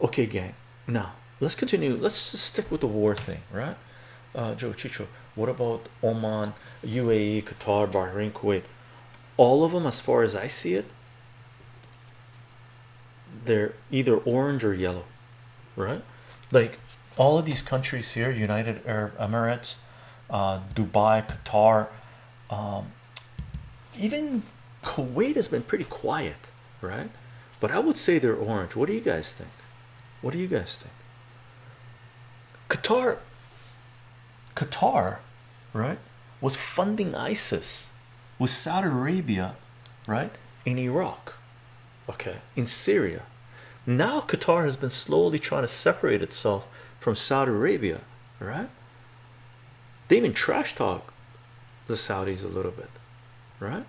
Okay, gang. Now let's continue. Let's stick with the war thing, right? Uh, Joe Chicho. What about Oman, UAE, Qatar, Bahrain, Kuwait? All of them, as far as I see it, they're either orange or yellow, right? Like all of these countries here, United Arab Emirates, uh, Dubai, Qatar, um, even Kuwait has been pretty quiet, right? But I would say they're orange. What do you guys think? What do you guys think? Qatar, Qatar, right, was funding ISIS with Saudi Arabia, right, in Iraq, okay, in Syria. Now Qatar has been slowly trying to separate itself from Saudi Arabia, right? They even trash talk the Saudis a little bit, right?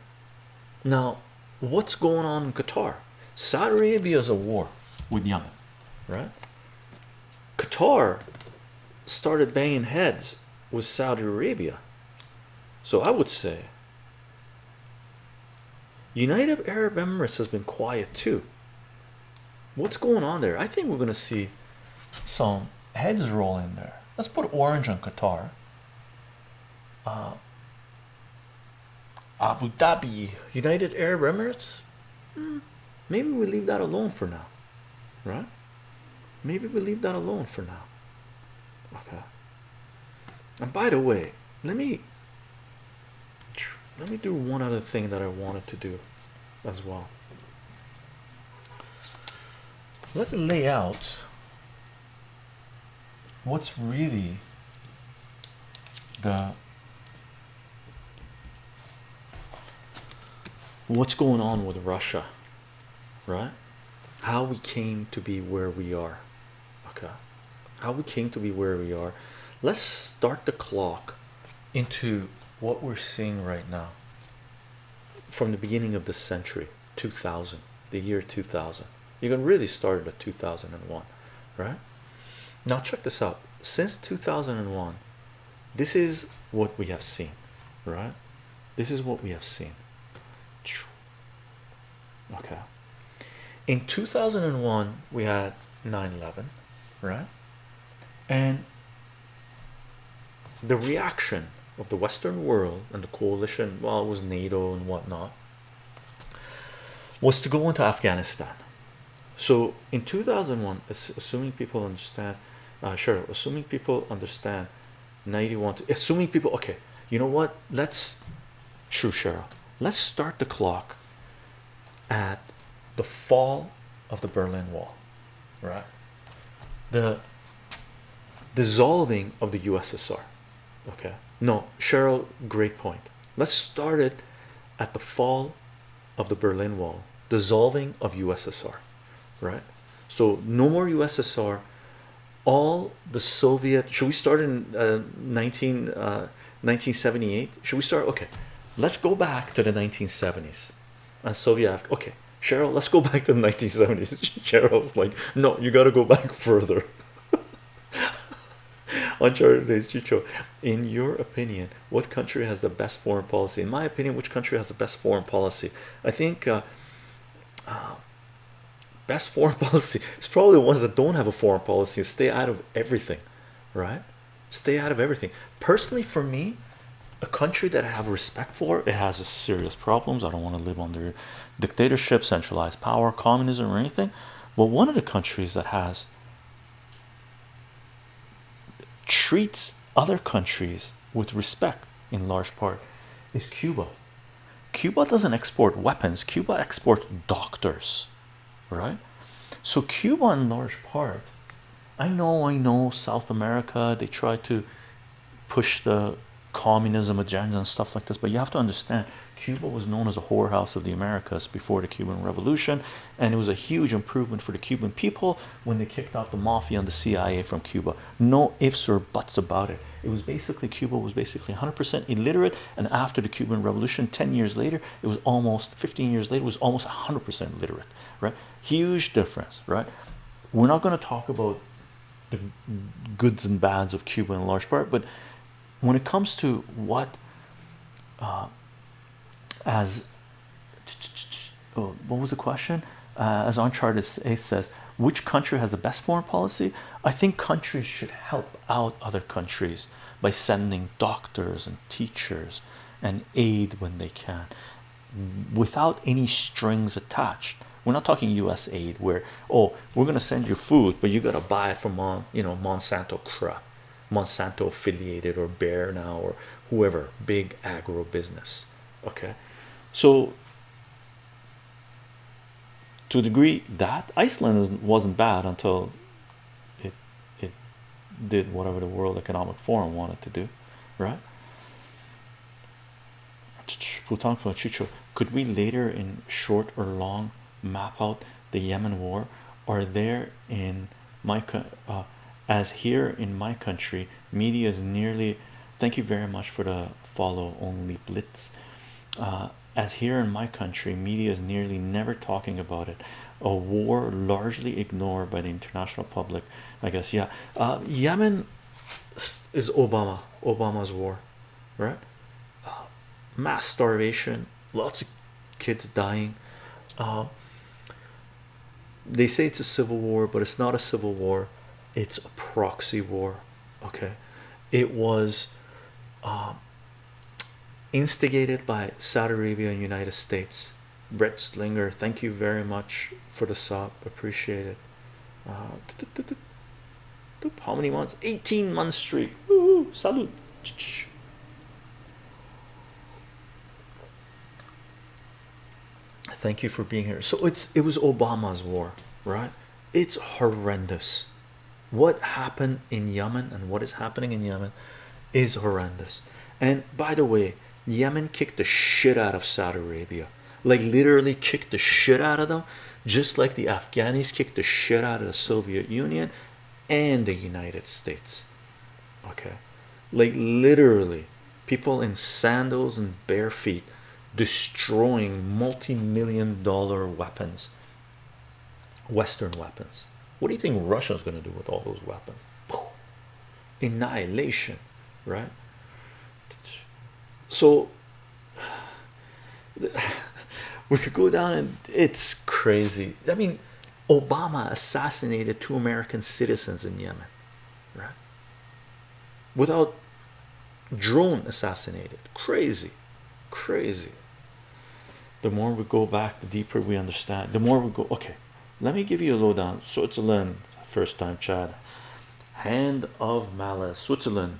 Now, what's going on in Qatar? Saudi Arabia is a war with Yemen, right? Qatar started banging heads with Saudi Arabia. So I would say United Arab Emirates has been quiet too. What's going on there? I think we're going to see some heads roll in there. Let's put orange on Qatar. Uh, Abu Dhabi, United Arab Emirates. Hmm, maybe we leave that alone for now, right? Maybe we leave that alone for now. Okay. And by the way, let me let me do one other thing that I wanted to do as well. Let's lay out what's really the what's going on with Russia, right? How we came to be where we are, How we came to be where we are. Let's start the clock into what we're seeing right now. From the beginning of the century 2000 the year 2000 you can really start at 2001 right? Now check this out. Since 2001 this is what we have seen right? This is what we have seen. Okay. In 2001 we had 9-11 right and the reaction of the Western world and the coalition, well, it was NATO and whatnot, was to go into Afghanistan. So in 2001, assuming people understand, uh, sure, assuming people understand 91, assuming people, okay, you know what? Let's, true, Cheryl, let's start the clock at the fall of the Berlin Wall, right? The dissolving of the USSR, okay? No cheryl great point. Let's start it at the fall of the berlin wall dissolving of ussr right? So no more ussr all the soviet should we start in uh, 19 uh, 1978 should we start? Okay let's go back to the 1970s and soviet okay cheryl let's go back to the 1970s cheryl's like no you got to go back further Uncharted days, Chicho. In your opinion, what country has the best foreign policy? In my opinion, which country has the best foreign policy? I think uh, uh, best foreign policy is probably the ones that don't have a foreign policy and stay out of everything, right? Stay out of everything. Personally, for me, a country that I have respect for, it has a serious problems. I don't want to live under dictatorship, centralized power, communism, or anything. But one of the countries that has treats other countries with respect in large part is Cuba. Cuba doesn't export weapons, Cuba exports doctors, right? So, Cuba, in large part, I know, I know South America, they try to push the communism agenda and stuff like this, but you have to understand Cuba was known as a whorehouse of the Americas before the Cuban Revolution, and it was a huge improvement for the Cuban people when they kicked out the mafia and the CIA from Cuba. No ifs or buts about it. It was basically Cuba was basically 100% illiterate, and after the Cuban Revolution, 10 years later, it was almost 15 years later, it was almost 100% literate, right? Huge difference, right? We're not going to talk about the goods and bads of Cuba in large part, but when it comes to what uh, as oh, what was the question? Uh, as uncharted 8 says which country has the best foreign policy? I think countries should help out other countries by sending doctors and teachers and aid when they can without any strings attached. We're not talking us aid where oh we're going to send you food but you got to buy it from you know monsanto crap monsanto affiliated or Bayer now or whoever big agro business okay so to a degree that Iceland wasn't bad until it it did whatever the World Economic Forum wanted to do, right? Could we later in short or long map out the Yemen war? Are there in my uh, as here in my country, media is nearly. Thank you very much for the follow only blitz. Uh, as here in my country, media is nearly never talking about it. A war largely ignored by the international public. I guess, yeah. Uh, Yemen is Obama, Obama's war, right? Uh, mass starvation, lots of kids dying. Uh, they say it's a civil war, but it's not a civil war, it's a proxy war. Okay, it was instigated by Saudi Arabia and United States. Brett Slinger, thank you very much for the sub, appreciate it. Uh, how many months? 18 month streak. Woo, salute. Thank you for being here. So it's it was Obama's war, right? It's horrendous. What happened in Yemen and what is happening in Yemen is horrendous. And by the way, Yemen kicked the shit out of Saudi Arabia, like literally kicked the shit out of them, just like the Afghanis kicked the shit out of the Soviet Union and the United States. Okay, like literally, people in sandals and bare feet destroying multi million dollar weapons, Western weapons. What do you think Russia's going to do with all those weapons? Annihilation, right? so we could go down and it's crazy. I mean obama assassinated two american citizens in yemen right? Without drone assassinated. Crazy crazy. The more we go back the deeper we understand. The more we go okay let me give you a lowdown. Switzerland first time chad. Hand of malice. Switzerland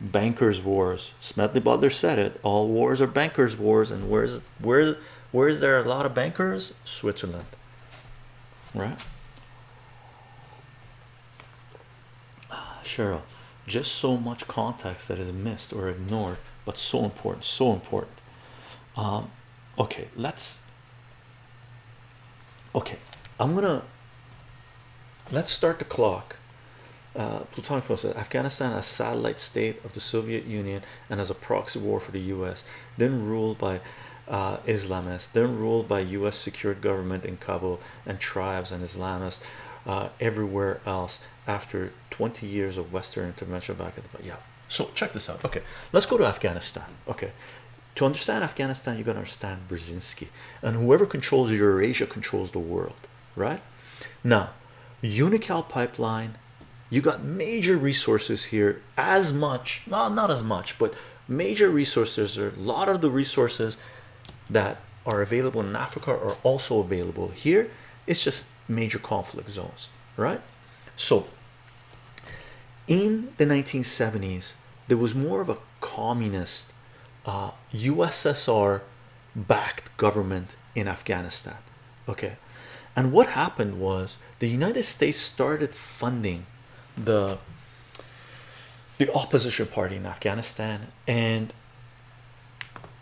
bankers wars. Smedley butler said it. All wars are bankers wars and where's where's where's there a lot of bankers? Switzerland. Right? Cheryl just so much context that is missed or ignored but so important so important. Um okay let's okay i'm gonna let's start the clock uh, Plutonic said Afghanistan, a satellite state of the Soviet Union and as a proxy war for the US, then ruled by uh, Islamists, then ruled by US secured government in Kabul and tribes and Islamists uh, everywhere else after 20 years of Western intervention back at the yeah. So check this out. Okay, let's go to Afghanistan. Okay, to understand Afghanistan, you got to understand Brzezinski, and whoever controls Eurasia controls the world, right? Now, Unocal pipeline you got major resources here as much not not as much but major resources are a lot of the resources that are available in Africa are also available here. It's just major conflict zones right? So in the 1970s there was more of a communist uh, USSR backed government in Afghanistan okay and what happened was the United States started funding the the opposition party in Afghanistan and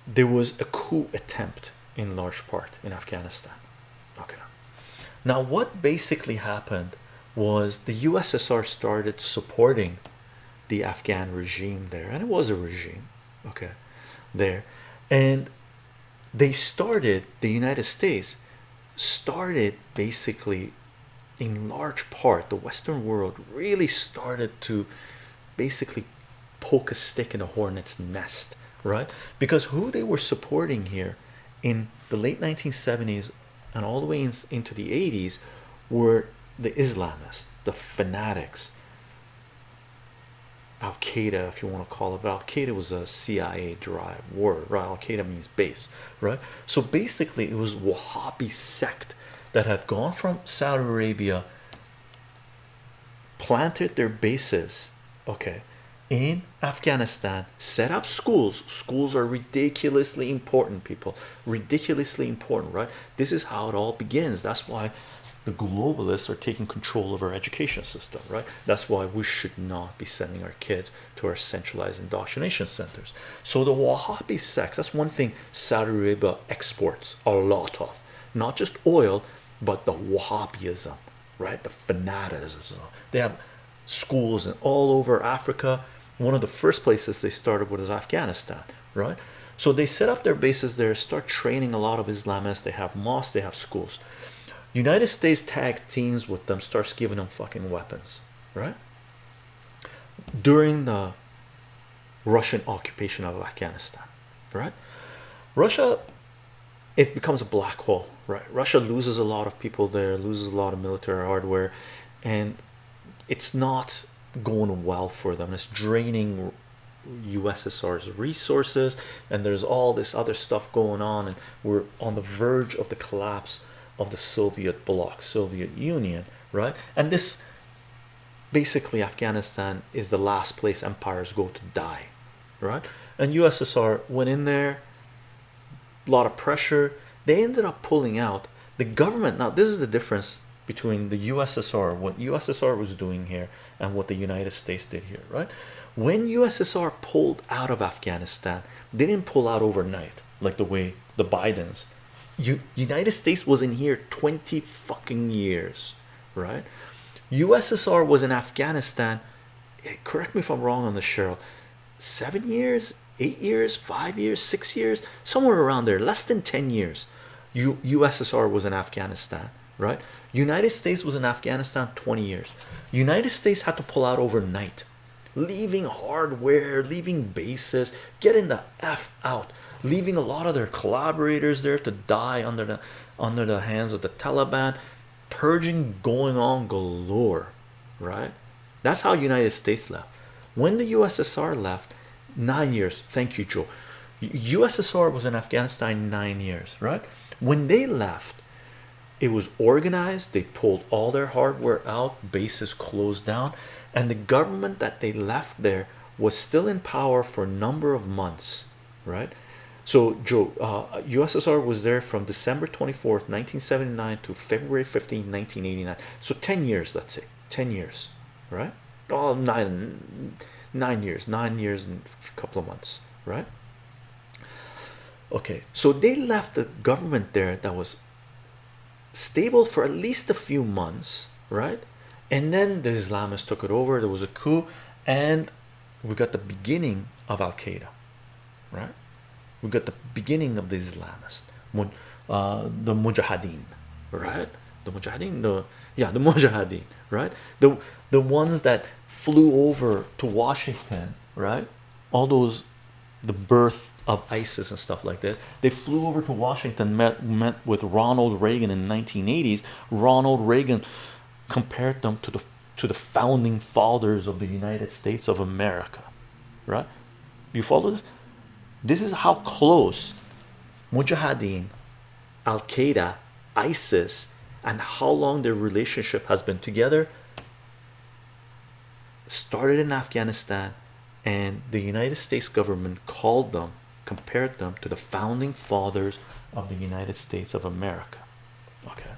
there was a coup attempt in large part in Afghanistan. Okay. Now what basically happened was the USSR started supporting the Afghan regime there and it was a regime okay there. And they started the United States started basically in large part the western world really started to basically poke a stick in a hornet's nest right? Because who they were supporting here in the late 1970s and all the way in, into the 80s were the Islamists, the fanatics, Al Qaeda, if you want to call it, but Al Qaeda was a CIA derived word, right? Al Qaeda means base, right? So basically, it was Wahhabi sect that had gone from Saudi Arabia, planted their bases, okay, in Afghanistan, set up schools. Schools are ridiculously important, people, ridiculously important, right? This is how it all begins. That's why the globalists are taking control of our education system, right? That's why we should not be sending our kids to our centralized indoctrination centers. So the Wahhabi sects, that's one thing Saudi Arabia exports a lot of, not just oil, but the Wahhabism, right? The fanaticism. They have schools in all over Africa. One of the first places they started with is Afghanistan, right? So they set up their bases there, start training a lot of Islamists. They have mosques, they have schools. United States tag teams with them, starts giving them fucking weapons, right? During the Russian occupation of Afghanistan, right? Russia, it becomes a black hole, right? Russia loses a lot of people there, loses a lot of military hardware, and it's not going well for them. It's draining USSR's resources, and there's all this other stuff going on, and we're on the verge of the collapse of the Soviet bloc, Soviet Union, right? And this basically Afghanistan is the last place empires go to die, right? And USSR went in there, a lot of pressure. They ended up pulling out the government. Now, this is the difference between the USSR, what USSR was doing here, and what the United States did here, right? When USSR pulled out of Afghanistan, they didn't pull out overnight like the way the Bidens United States was in here 20 fucking years right? USSR was in Afghanistan eh, correct me if I'm wrong on this, Cheryl seven years eight years five years six years somewhere around there less than 10 years U USSR was in Afghanistan right? United States was in Afghanistan 20 years. United States had to pull out overnight leaving hardware leaving bases getting the F out leaving a lot of their collaborators there to die under the under the hands of the Taliban purging going on galore right? That's how United States left. When the USSR left nine years. Thank you Joe. USSR was in Afghanistan nine years right? When they left it was organized. They pulled all their hardware out bases closed down and the government that they left there was still in power for a number of months right so Joe, uh, USSR was there from December 24th, 1979 to February 15, 1989. So 10 years, let's say 10 years, right? Oh, nine, nine years, nine years and a couple of months, right? Okay, so they left the government there that was stable for at least a few months, right? And then the Islamists took it over. There was a coup, and we got the beginning of Al Qaeda, right? We got the beginning of the Islamist uh, the Mujahideen right? The Mujahideen the yeah the Mujahideen right? The the ones that flew over to Washington right? All those the birth of ISIS and stuff like this they flew over to Washington met met with Ronald Reagan in the 1980s Ronald Reagan compared them to the to the founding fathers of the United States of America right? You follow this this is how close Mujahideen, Al Qaeda, ISIS, and how long their relationship has been together. Started in Afghanistan, and the United States government called them, compared them to the founding fathers of the United States of America. Okay,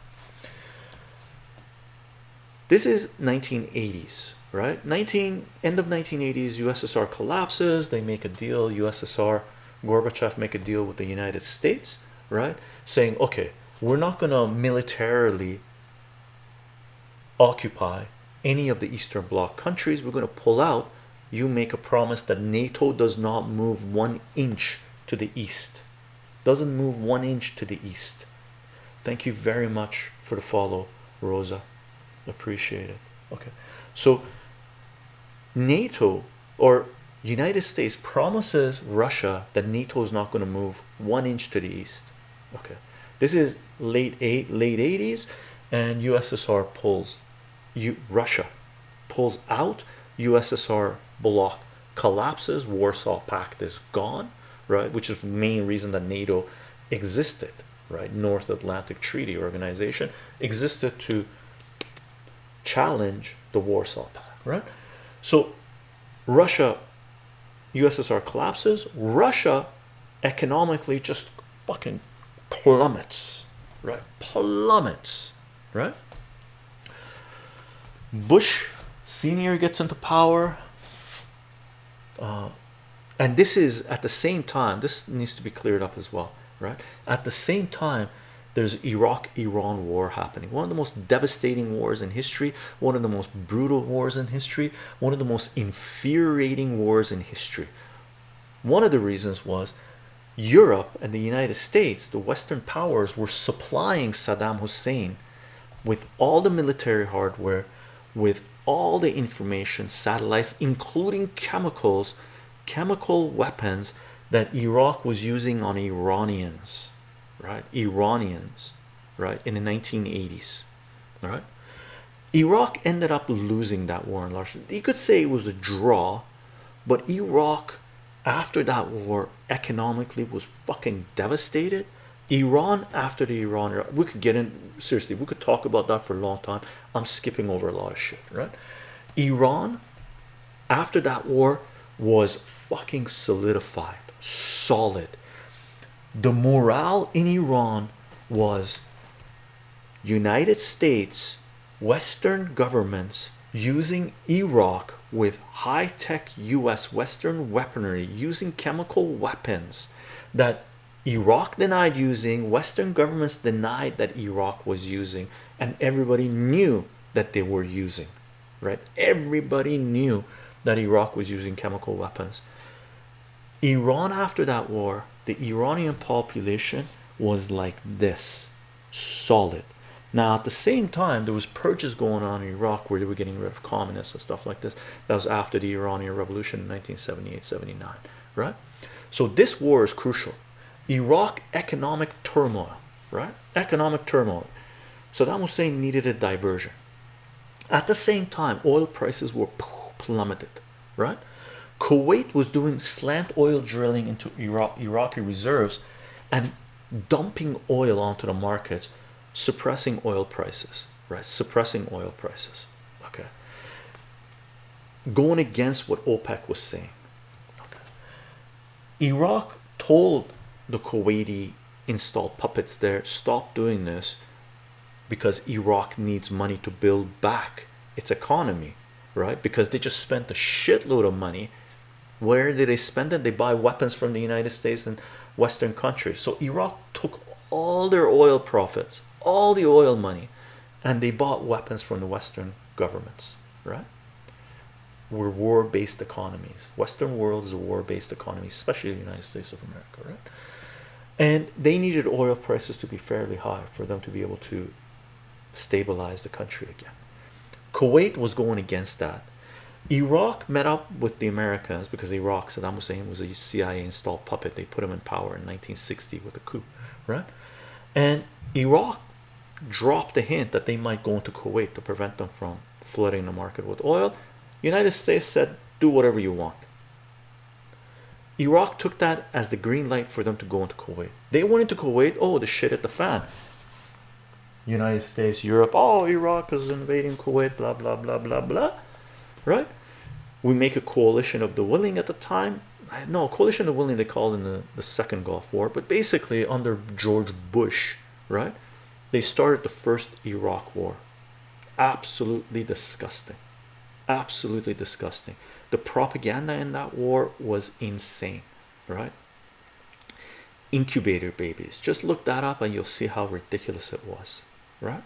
this is 1980s right 19 end of 1980s USSR collapses they make a deal USSR Gorbachev make a deal with the United States, right? Saying, okay, we're not going to militarily occupy any of the Eastern Bloc countries. We're going to pull out. You make a promise that NATO does not move one inch to the east, doesn't move one inch to the east. Thank you very much for the follow, Rosa. Appreciate it. Okay, so NATO or United States promises Russia that NATO is not going to move one inch to the east. Okay, this is late eight late 80s, and USSR pulls you Russia pulls out. USSR bloc collapses. Warsaw Pact is gone right which is the main reason that NATO existed right? North Atlantic Treaty Organization existed to challenge the Warsaw Pact right? So Russia USSR collapses Russia economically just fucking plummets right? Plummets right? Bush senior gets into power uh, and this is at the same time this needs to be cleared up as well right? At the same time there's Iraq Iran war happening. One of the most devastating wars in history one of the most brutal wars in history one of the most infuriating wars in history. One of the reasons was Europe and the United States the Western powers were supplying Saddam Hussein with all the military hardware with all the information satellites including chemicals chemical weapons that Iraq was using on Iranians right? Iranians right in the 1980s all right? Iraq ended up losing that war in large you could say it was a draw but Iraq after that war economically was fucking devastated. Iran after the Iran we could get in seriously we could talk about that for a long time. I'm skipping over a lot of shit right? Iran after that war was fucking solidified solid the morale in Iran was United States Western governments using Iraq with high-tech US Western weaponry using chemical weapons that Iraq denied using Western governments denied that Iraq was using and everybody knew that they were using right? Everybody knew that Iraq was using chemical weapons. Iran after that war the Iranian population was like this solid. Now at the same time there was purges going on in Iraq where they were getting rid of communists and stuff like this. That was after the Iranian revolution in 1978 79 right? So this war is crucial. Iraq economic turmoil right? Economic turmoil. Saddam Hussein needed a diversion. At the same time oil prices were plummeted right Kuwait was doing slant oil drilling into Iraq Iraqi reserves and dumping oil onto the markets suppressing oil prices right? Suppressing oil prices okay? Going against what OPEC was saying okay? Iraq told the Kuwaiti installed puppets there stop doing this because Iraq needs money to build back its economy right? Because they just spent a shitload of money where did they spend it? They buy weapons from the United States and Western countries. So Iraq took all their oil profits all the oil money and they bought weapons from the Western governments right? We're war-based economies. Western world is a war-based economy especially the United States of America right? And they needed oil prices to be fairly high for them to be able to stabilize the country again. Kuwait was going against that Iraq met up with the Americans because Iraq Saddam Hussein was a CIA installed puppet. They put him in power in 1960 with a coup right? And Iraq dropped a hint that they might go into Kuwait to prevent them from flooding the market with oil. United States said do whatever you want. Iraq took that as the green light for them to go into Kuwait. They went into Kuwait oh the shit at the fan. United States Europe oh Iraq is invading Kuwait blah blah blah blah blah right we make a coalition of the willing at the time. No coalition of willing they called in the, the second Gulf War but basically under George Bush right? They started the first Iraq war. Absolutely disgusting. Absolutely disgusting. The propaganda in that war was insane right? Incubator babies. Just look that up and you'll see how ridiculous it was right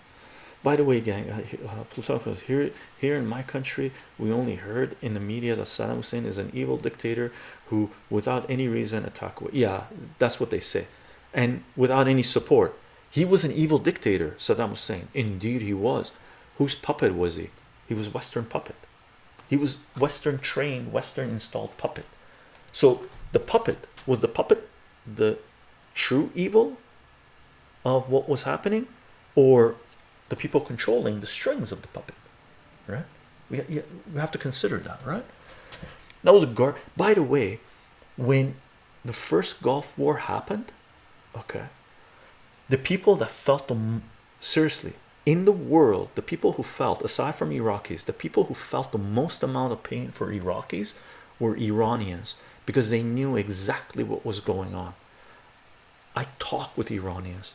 by the way gang uh, uh here here in my country we only heard in the media that Saddam Hussein is an evil dictator who without any reason attack yeah that's what they say. And without any support. He was an evil dictator Saddam Hussein. Indeed he was. Whose puppet was he? He was western puppet. He was western trained western installed puppet. So the puppet was the puppet the true evil of what was happening? Or the people controlling the strings of the puppet right? We, we have to consider that right? That was a guard by the way when the first Gulf War happened okay the people that felt them seriously in the world the people who felt aside from Iraqis the people who felt the most amount of pain for Iraqis were Iranians because they knew exactly what was going on. I talk with Iranians.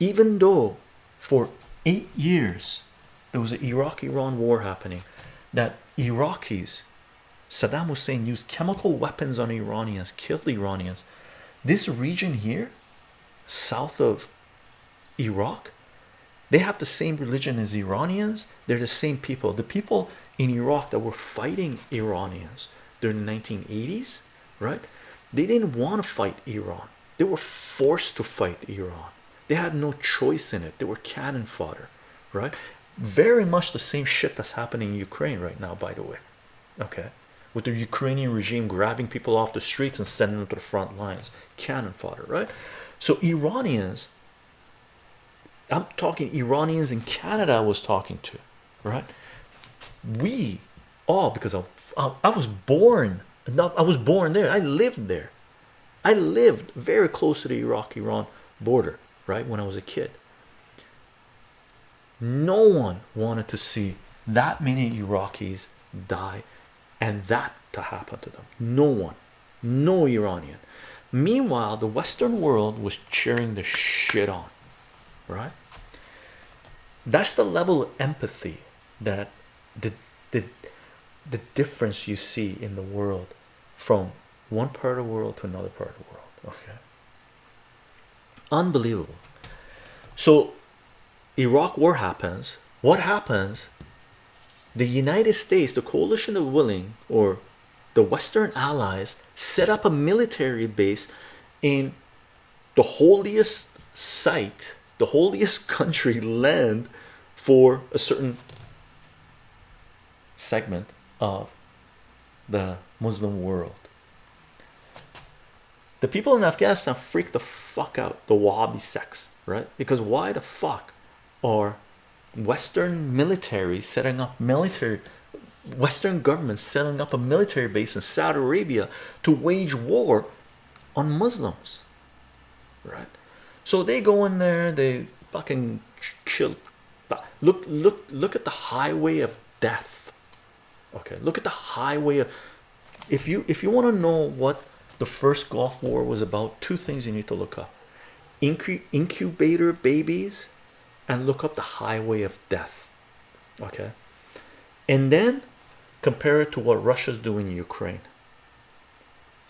Even though for eight years there was an Iraq-Iran war happening that Iraqis Saddam Hussein used chemical weapons on Iranians killed Iranians. This region here south of Iraq they have the same religion as Iranians. They're the same people. The people in Iraq that were fighting Iranians during the 1980s right? They didn't want to fight Iran. They were forced to fight Iran they had no choice in it. They were cannon fodder right? Very much the same shit that's happening in Ukraine right now by the way okay? With the Ukrainian regime grabbing people off the streets and sending them to the front lines. Cannon fodder right? So Iranians I'm talking Iranians in Canada I was talking to right? We all because I, I was born I was born there. I lived there. I lived very close to the Iraq-Iran border right when I was a kid. No one wanted to see that many Iraqis die and that to happen to them. No one. No Iranian. Meanwhile the Western world was cheering the shit on right? That's the level of empathy that the the the difference you see in the world from one part of the world to another part of the world okay unbelievable. So Iraq war happens. What happens? The United States the coalition of willing or the Western allies set up a military base in the holiest site the holiest country land for a certain segment of the Muslim world the people in Afghanistan freak the fuck out the Wahhabi sects right? Because why the fuck are Western military setting up military Western governments setting up a military base in Saudi Arabia to wage war on Muslims right? So they go in there they fucking kill look look look at the highway of death okay? Look at the highway of if you if you want to know what the first Gulf War was about two things you need to look up. Incu incubator babies and look up the highway of death okay? And then compare it to what Russia's doing in Ukraine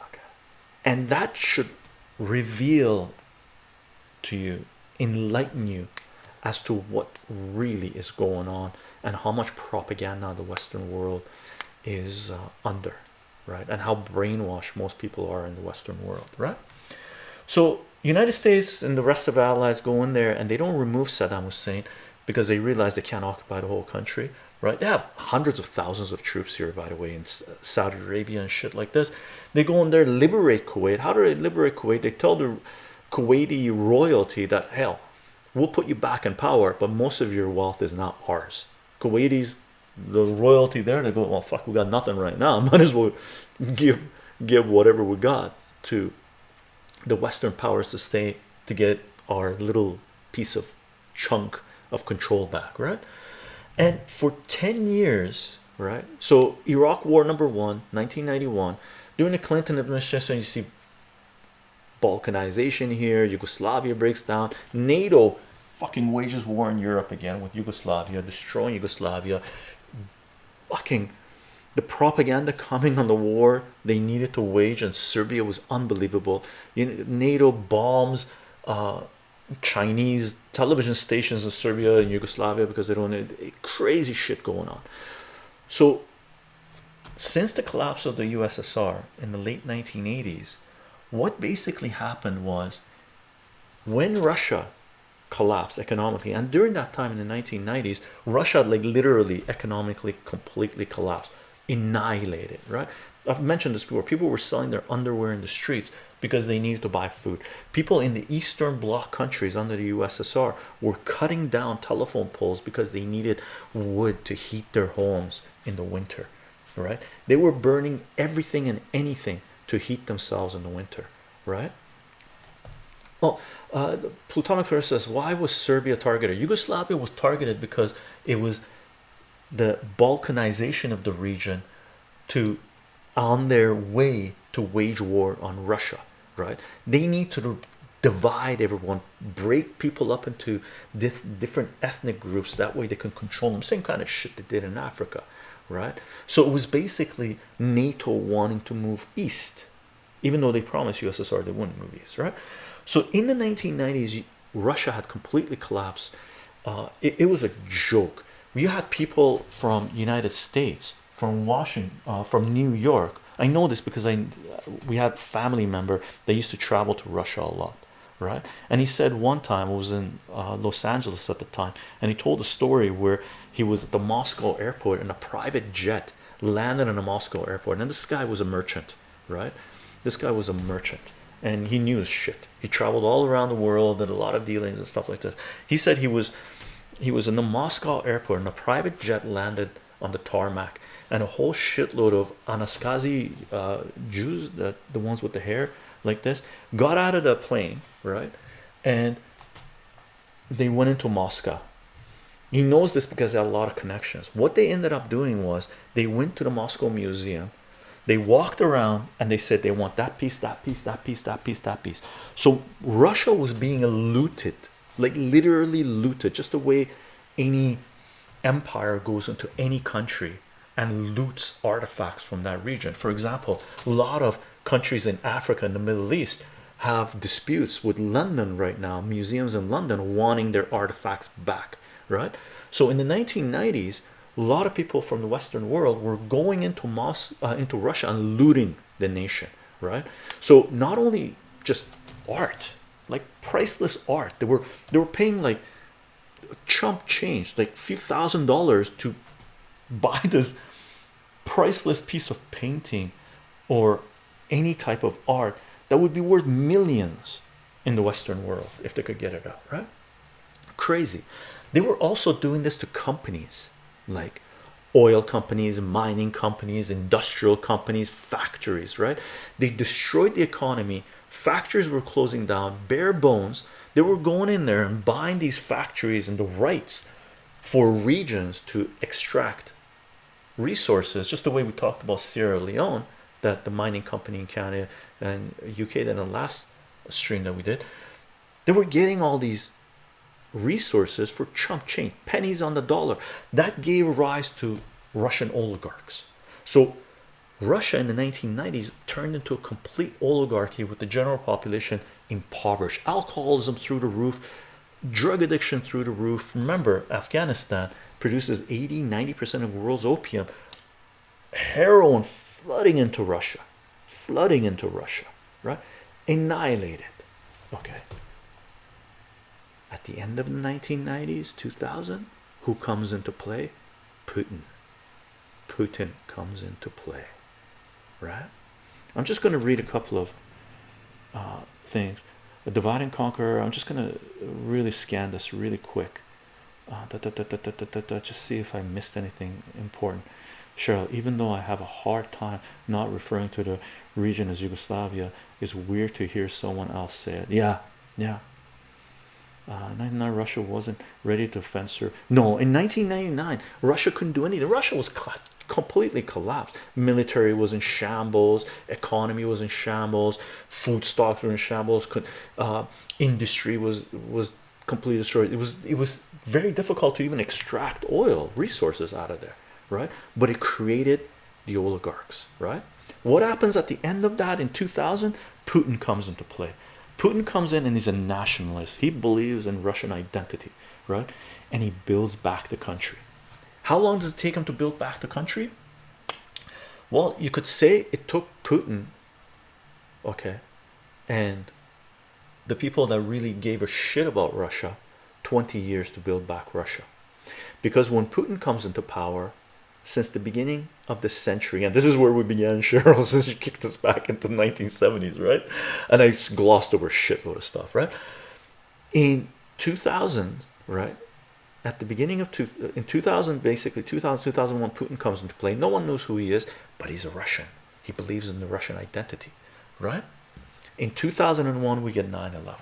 okay? And that should reveal to you enlighten you as to what really is going on and how much propaganda the Western world is uh, under right and how brainwashed most people are in the Western world right? So United States and the rest of allies go in there and they don't remove Saddam Hussein because they realize they can't occupy the whole country right? They have hundreds of thousands of troops here by the way in Saudi Arabia and shit like this. They go in there liberate Kuwait. How do they liberate Kuwait? They tell the Kuwaiti royalty that hell we'll put you back in power but most of your wealth is not ours. Kuwaitis the royalty there they go well fuck we got nothing right now. Might as well give give whatever we got to the western powers to stay to get our little piece of chunk of control back right? And for 10 years right so Iraq war number one 1991 during the Clinton administration you see balkanization here Yugoslavia breaks down NATO fucking wages war in Europe again with Yugoslavia destroying Yugoslavia fucking the propaganda coming on the war they needed to wage and Serbia was unbelievable. You know, NATO bombs uh, Chinese television stations in Serbia and Yugoslavia because they don't need crazy shit going on. So since the collapse of the USSR in the late 1980s what basically happened was when Russia collapsed economically. And during that time in the 1990s Russia like literally economically completely collapsed annihilated right? I've mentioned this before. People were selling their underwear in the streets because they needed to buy food. People in the Eastern Bloc countries under the USSR were cutting down telephone poles because they needed wood to heat their homes in the winter right? They were burning everything and anything to heat themselves in the winter right Oh, uh, Plutonic First says, why was Serbia targeted? Yugoslavia was targeted because it was the balkanization of the region to on their way to wage war on Russia, right? They need to divide everyone, break people up into different ethnic groups. That way they can control them. Same kind of shit they did in Africa, right? So it was basically NATO wanting to move east, even though they promised USSR they wouldn't move east, right? So in the 1990s, Russia had completely collapsed. Uh, it, it was a joke. You had people from United States, from Washington, uh, from New York. I know this because I we had family member that used to travel to Russia a lot, right? And he said one time it was in uh, Los Angeles at the time, and he told a story where he was at the Moscow airport and a private jet landed in a Moscow airport, and this guy was a merchant, right? This guy was a merchant and he knew his shit. He traveled all around the world, did a lot of dealings and stuff like this. He said he was he was in the Moscow airport and a private jet landed on the tarmac and a whole shitload of Anasazi uh, Jews, the, the ones with the hair like this, got out of the plane, right? And they went into Moscow. He knows this because they had a lot of connections. What they ended up doing was they went to the Moscow Museum they walked around and they said they want that piece that piece that piece that piece that piece. So russia was being looted like literally looted just the way any empire goes into any country and loots artifacts from that region. For example a lot of countries in africa and the middle east have disputes with london right now museums in london wanting their artifacts back right? So in the 1990s a lot of people from the western world were going into Mos uh, into Russia and looting the nation right? So not only just art like priceless art they were they were paying like chump change like a few thousand dollars to buy this priceless piece of painting or any type of art that would be worth millions in the western world if they could get it out right? Crazy. They were also doing this to companies like oil companies mining companies industrial companies factories right? They destroyed the economy. Factories were closing down. Bare bones they were going in there and buying these factories and the rights for regions to extract resources just the way we talked about Sierra Leone that the mining company in Canada and UK that in the last stream that we did. They were getting all these resources for chump change pennies on the dollar. That gave rise to Russian oligarchs. So Russia in the 1990s turned into a complete oligarchy with the general population impoverished. Alcoholism through the roof drug addiction through the roof. Remember Afghanistan produces 80 90 percent of the world's opium. Heroin flooding into Russia. Flooding into Russia right? Annihilated. Okay at the end of the 1990s 2000 who comes into play? Putin. Putin comes into play right? I'm just going to read a couple of uh, things. A divide and conquer I'm just going to really scan this really quick. Uh, da, da, da, just see if I missed anything important. Cheryl even though I have a hard time not referring to the region as Yugoslavia it's weird to hear someone else say it. Yeah yeah uh, 99 Russia wasn't ready to fence her. No in 1999 Russia couldn't do anything. Russia was completely collapsed. Military was in shambles economy was in shambles food stocks were in shambles uh, industry was was completely destroyed. It was it was very difficult to even extract oil resources out of there right? But it created the oligarchs right? What happens at the end of that in 2000 Putin comes into play Putin comes in and he's a nationalist. He believes in Russian identity, right? And he builds back the country. How long does it take him to build back the country? Well, you could say it took Putin, okay, and the people that really gave a shit about Russia 20 years to build back Russia. Because when Putin comes into power, since the beginning of the century. And this is where we began Cheryl since you kicked us back into the 1970s right? And I glossed over a shitload of stuff right? In 2000 right at the beginning of two uh, in 2000 basically 2000 2001 Putin comes into play. No one knows who he is but he's a Russian. He believes in the Russian identity right? In 2001 we get 9-11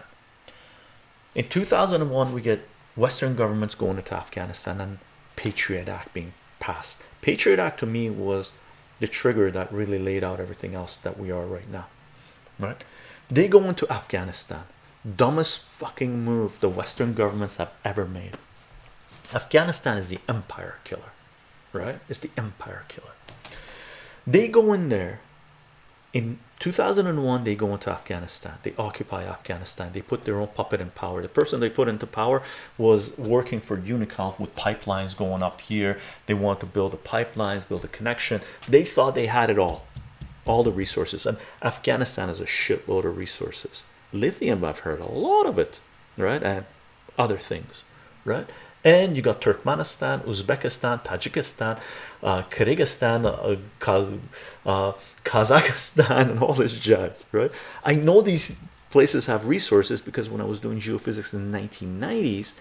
in 2001 we get Western governments going into Afghanistan and Patriot Act being passed Patriot Act to me was the trigger that really laid out everything else that we are right now. Right. They go into Afghanistan. Dumbest fucking move the Western governments have ever made. Afghanistan is the empire killer right? It's the empire killer. They go in there in 2001 they go into Afghanistan. They occupy Afghanistan. They put their own puppet in power. The person they put into power was working for Unocal with pipelines going up here. They want to build the pipelines build a connection. They thought they had it all all the resources. And Afghanistan is a shitload of resources. Lithium I've heard a lot of it right and other things right and you got Turkmenistan Uzbekistan Tajikistan uh, Kyrgyzstan uh, uh, Kazakhstan and all this jazz right? I know these places have resources because when I was doing geophysics in the 1990s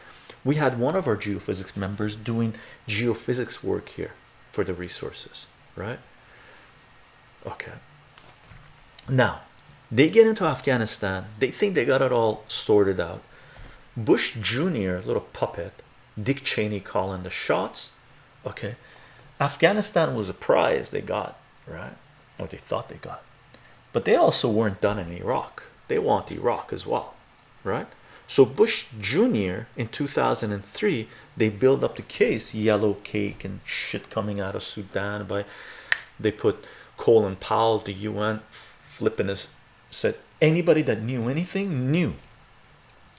we had one of our geophysics members doing geophysics work here for the resources right? Okay. Now they get into Afghanistan. They think they got it all sorted out. Bush Jr. little puppet Dick Cheney calling the shots. Okay. Afghanistan was a prize they got right? Or they thought they got. But they also weren't done in Iraq. They want Iraq as well right? So Bush Jr. in 2003 they build up the case yellow cake and shit coming out of Sudan by they put Colin Powell the UN flipping his said anybody that knew anything knew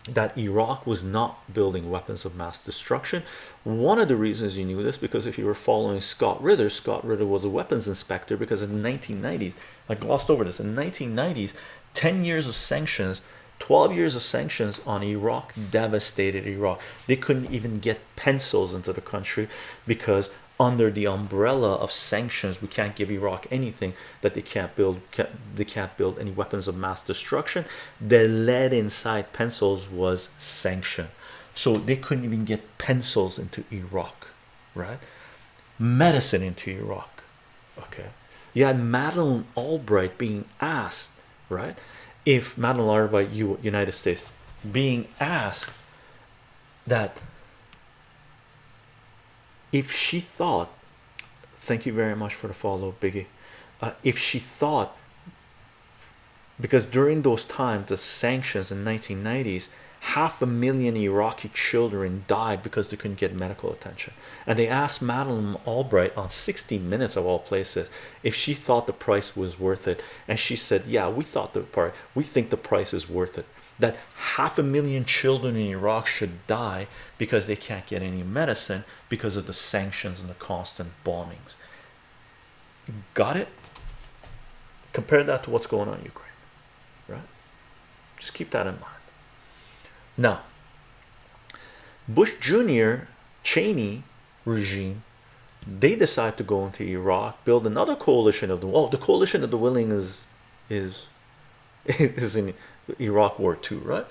that Iraq was not building weapons of mass destruction. One of the reasons you knew this because if you were following Scott Ritter, Scott Ritter was a weapons inspector because in the 1990s, I glossed over this in the 1990s, 10 years of sanctions, 12 years of sanctions on Iraq devastated Iraq. They couldn't even get pencils into the country because under the umbrella of sanctions we can't give Iraq anything that they can't build can't, they can't build any weapons of mass destruction. The lead inside pencils was sanction so they couldn't even get pencils into Iraq right? Medicine into Iraq okay? You had Madeleine Albright being asked right? If Madeleine Albright you United States being asked that if she thought thank you very much for the follow biggie. Uh, if she thought because during those times the sanctions in 1990s half a million Iraqi children died because they couldn't get medical attention. And they asked Madeleine Albright on 60 minutes of all places if she thought the price was worth it. And she said yeah we thought the part we think the price is worth it that half a million children in Iraq should die because they can't get any medicine because of the sanctions and the constant bombings. Got it? Compare that to what's going on in Ukraine, right? Just keep that in mind. Now, Bush Jr. Cheney regime they decide to go into Iraq, build another coalition of the oh, the coalition of the willing is is is in Iraq War II, right?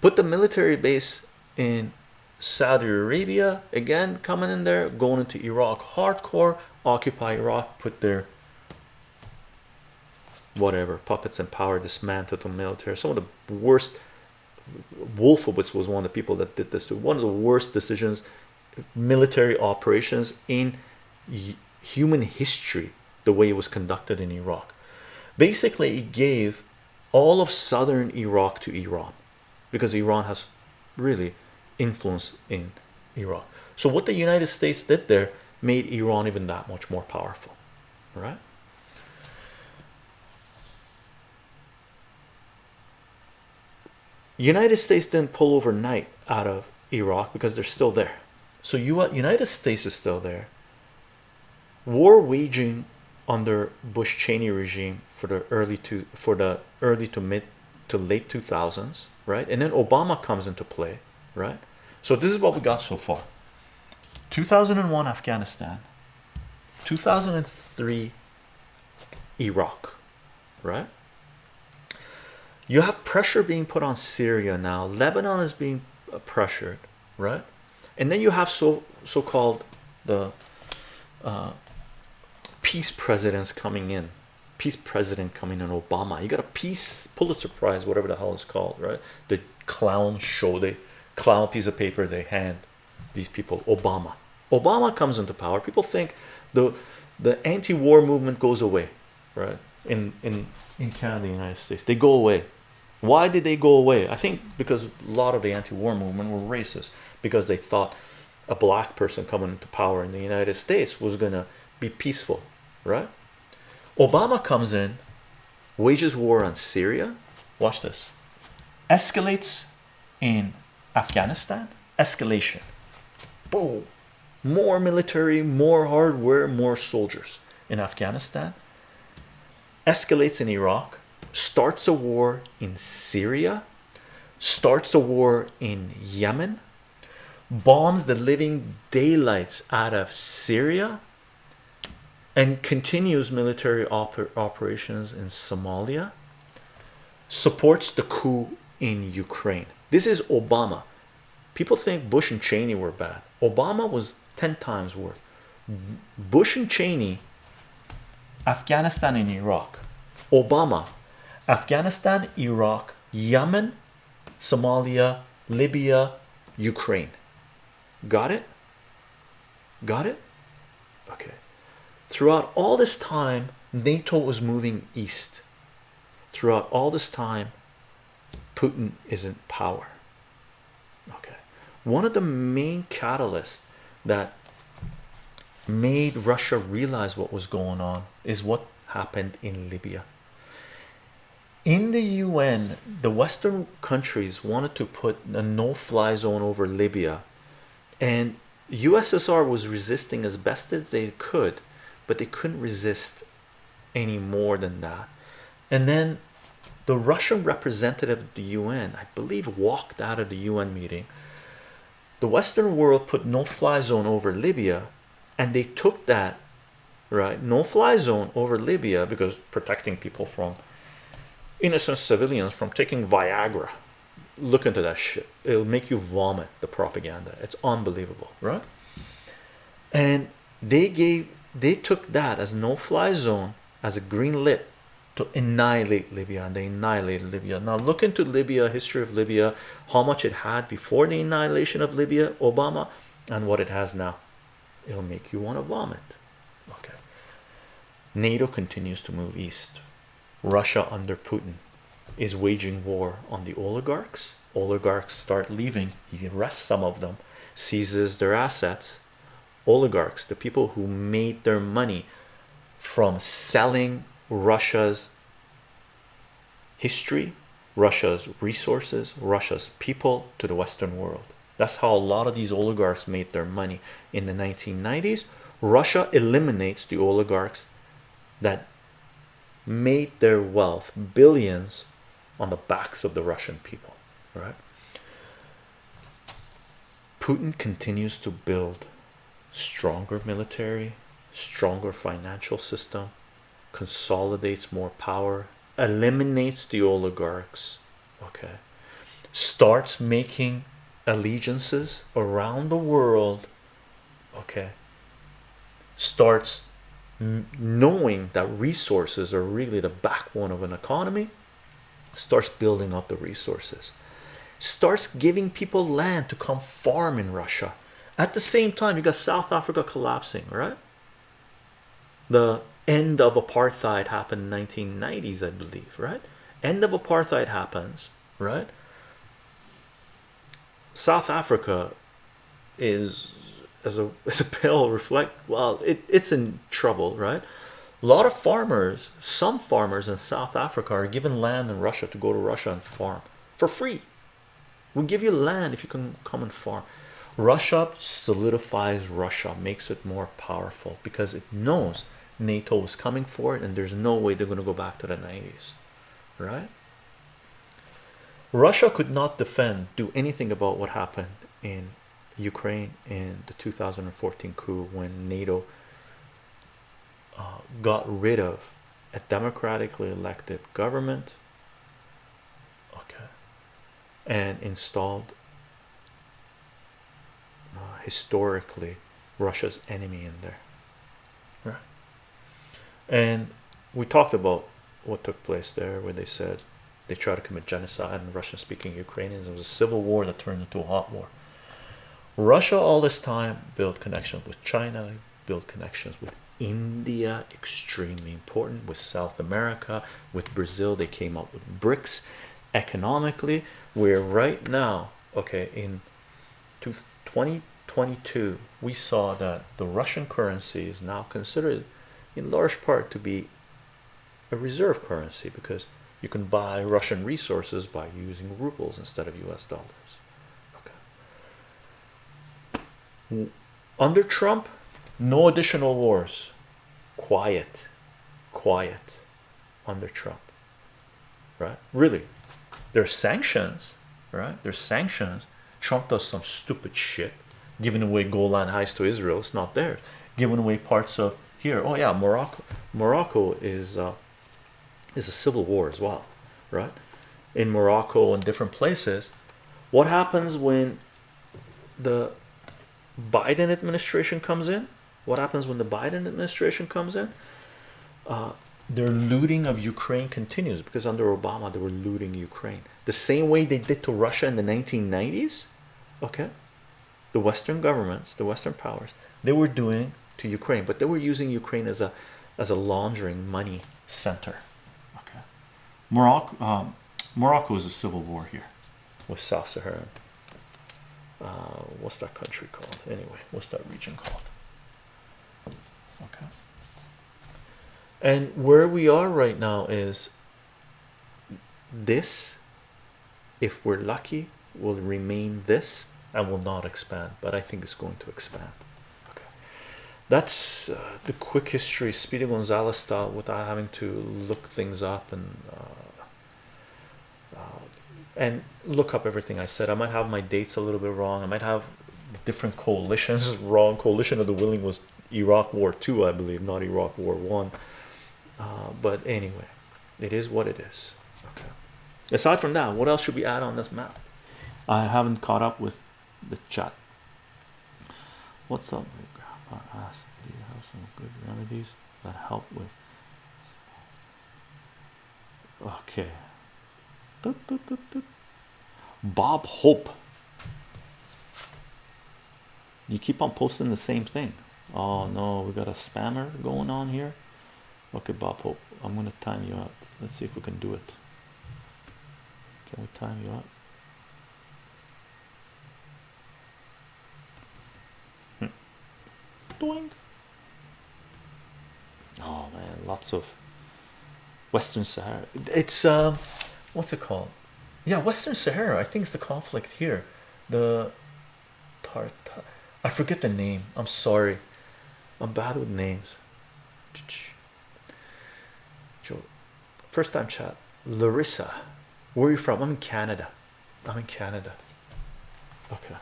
Put the military base in Saudi Arabia again, coming in there, going into Iraq hardcore, occupy Iraq, put their whatever puppets in power, dismantle the military. Some of the worst. Wolfowitz was one of the people that did this to one of the worst decisions, military operations in human history. The way it was conducted in Iraq, basically, it gave all of southern Iraq to Iran because Iran has really influence in Iraq. So what the United States did there made Iran even that much more powerful, right? United States didn't pull overnight out of Iraq because they're still there. So you United States is still there. War waging under Bush Cheney regime for the early to for the early to mid to late 2000s right? And then Obama comes into play right? So this is what we got so far. 2001 Afghanistan 2003 Iraq right? You have pressure being put on Syria now. Lebanon is being pressured right? And then you have so so-called the uh, peace presidents coming in. Peace president coming in Obama. You got a peace Pulitzer Prize whatever the hell it's called right? The clown show they clown piece of paper they hand these people Obama. Obama comes into power. People think the the anti-war movement goes away right? In in in Canada the United States they go away. Why did they go away? I think because a lot of the anti-war movement were racist because they thought a black person coming into power in the United States was gonna be peaceful right? Obama comes in wages war on Syria. Watch this. Escalates in Afghanistan. Escalation. Boom. More military more hardware more soldiers in Afghanistan. Escalates in Iraq. Starts a war in Syria. Starts a war in Yemen. Bombs the living daylights out of Syria and continues military oper operations in Somalia supports the coup in Ukraine. This is Obama. People think Bush and Cheney were bad. Obama was 10 times worse. Bush and Cheney Afghanistan and Iraq. Obama Afghanistan Iraq Yemen Somalia Libya Ukraine. Got it? Got it? Okay throughout all this time NATO was moving east. Throughout all this time Putin is in power. Okay. One of the main catalysts that made Russia realize what was going on is what happened in Libya. In the UN the western countries wanted to put a no-fly zone over Libya and USSR was resisting as best as they could but they couldn't resist any more than that. And then the Russian representative of the UN I believe walked out of the UN meeting. The Western world put no-fly zone over Libya and they took that right no-fly zone over Libya because protecting people from innocent civilians from taking Viagra. Look into that shit. It'll make you vomit the propaganda. It's unbelievable right? And they gave they took that as no-fly zone as a green lit to annihilate Libya and they annihilated Libya. Now look into Libya history of Libya how much it had before the annihilation of Libya Obama and what it has now. It'll make you want to vomit. Okay. NATO continues to move east. Russia under Putin is waging war on the oligarchs. Oligarchs start leaving. He arrests some of them seizes their assets oligarchs the people who made their money from selling Russia's history Russia's resources Russia's people to the Western world. That's how a lot of these oligarchs made their money in the 1990s Russia eliminates the oligarchs that made their wealth billions on the backs of the Russian people right? Putin continues to build stronger military stronger financial system consolidates more power eliminates the oligarchs okay starts making allegiances around the world okay starts knowing that resources are really the backbone of an economy starts building up the resources starts giving people land to come farm in Russia at the same time you got South Africa collapsing right? The end of apartheid happened in 1990s I believe right? End of apartheid happens right? South Africa is as a as a pale reflect well it, it's in trouble right? A lot of farmers some farmers in South Africa are given land in Russia to go to Russia and farm for free. We'll give you land if you can come and farm Russia solidifies Russia makes it more powerful because it knows NATO is coming for it and there's no way they're going to go back to the 90s right? Russia could not defend do anything about what happened in Ukraine in the 2014 coup when NATO got rid of a democratically elected government okay and installed uh, historically Russia's enemy in there. Right. And we talked about what took place there where they said they tried to commit genocide and Russian speaking Ukrainians. It was a civil war that turned into a hot war. Russia all this time built connections with China built connections with India extremely important with South America with Brazil. They came up with BRICS economically where right now okay in 2022 we saw that the Russian currency is now considered in large part to be a reserve currency because you can buy Russian resources by using rubles instead of US dollars. Okay. Under Trump no additional wars. Quiet. Quiet under Trump. Right? Really. There's sanctions right? There's sanctions. Trump does some stupid shit giving away Golan Heights to Israel it's not there. Giving away parts of here oh yeah Morocco Morocco is uh, is a civil war as well right? In Morocco and different places what happens when the Biden administration comes in? What happens when the Biden administration comes in? Uh, their looting of Ukraine continues because under Obama they were looting Ukraine. The same way they did to Russia in the 1990s okay the Western governments the Western powers they were doing to Ukraine but they were using Ukraine as a as a laundering money center. Okay. Morocco um, Morocco is a civil war here. With South Sahara. Uh, what's that country called? Anyway what's that region called? Okay. And where we are right now is this if we're lucky will remain this and will not expand but I think it's going to expand. Okay. That's uh, the quick history. Speedy Gonzalez style without having to look things up and uh, uh, and look up everything I said. I might have my dates a little bit wrong. I might have different coalitions. Wrong coalition of the willing was Iraq war 2 I believe not Iraq war 1 uh, but anyway it is what it is. Okay. Aside from that what else should we add on this map? I haven't caught up with the chat. What's up ask do you have some good remedies that help with okay. Bob Hope. You keep on posting the same thing. Oh no we got a spammer going on here. Okay Bob Hope I'm gonna time you out. Let's see if we can do it. Can we time you out Doink. oh man lots of Western Sahara. It's um what's it called? Yeah Western Sahara I think it's the conflict here. The tar, tar I forget the name. I'm sorry. I'm bad with names. First time chat. Larissa where are you from? I'm in Canada. I'm in Canada. Okay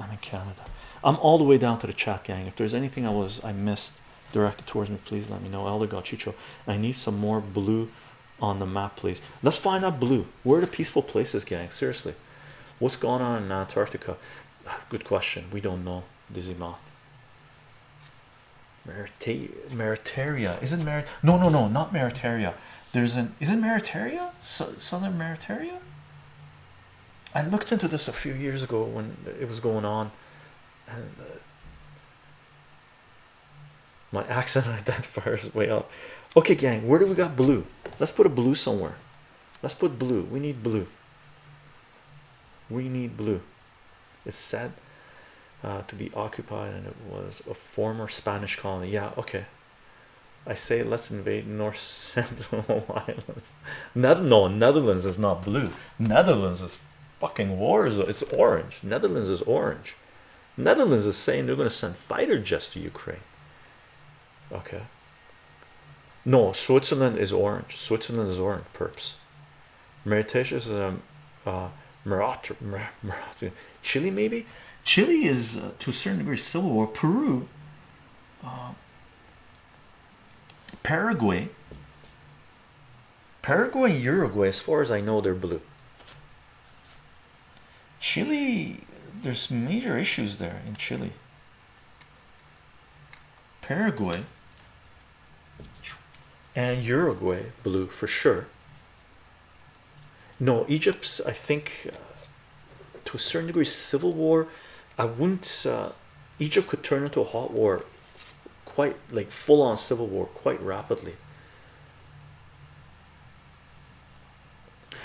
I'm in Canada I'm all the way down to the chat gang. If there's anything I was I missed directed towards me please let me know. Elder Gachicho I need some more blue on the map please. Let's find out blue. Where are the peaceful places gang? Seriously. What's going on in Antarctica? Ah, good question. We don't know. Dizzy moth Meritaria. Isn't merit no no no not Meritaria. There's an isn't Meritaria? Southern Meritaria? I looked into this a few years ago when it was going on and uh, my accent identifier is way up okay gang where do we got blue? Let's put a blue somewhere. Let's put blue. We need blue. We need blue. It's said uh, to be occupied and it was a former Spanish colony. Yeah okay. I say let's invade North Central Islands. No Netherlands is not blue. Netherlands is fucking wars it's orange. Netherlands is orange Netherlands is saying they're going to send fighter jets to Ukraine. Okay. No Switzerland is orange. Switzerland is orange perps. Mauritius is a uh, Chile maybe? Chile is uh, to a certain degree civil war. Peru uh, Paraguay, Paraguay, Uruguay, as far as I know, they're blue. Chile, there's major issues there in Chile. Paraguay and Uruguay, blue for sure. No, Egypt's, I think, uh, to a certain degree, civil war. I wouldn't, uh, Egypt could turn into a hot war quite like full on civil war quite rapidly.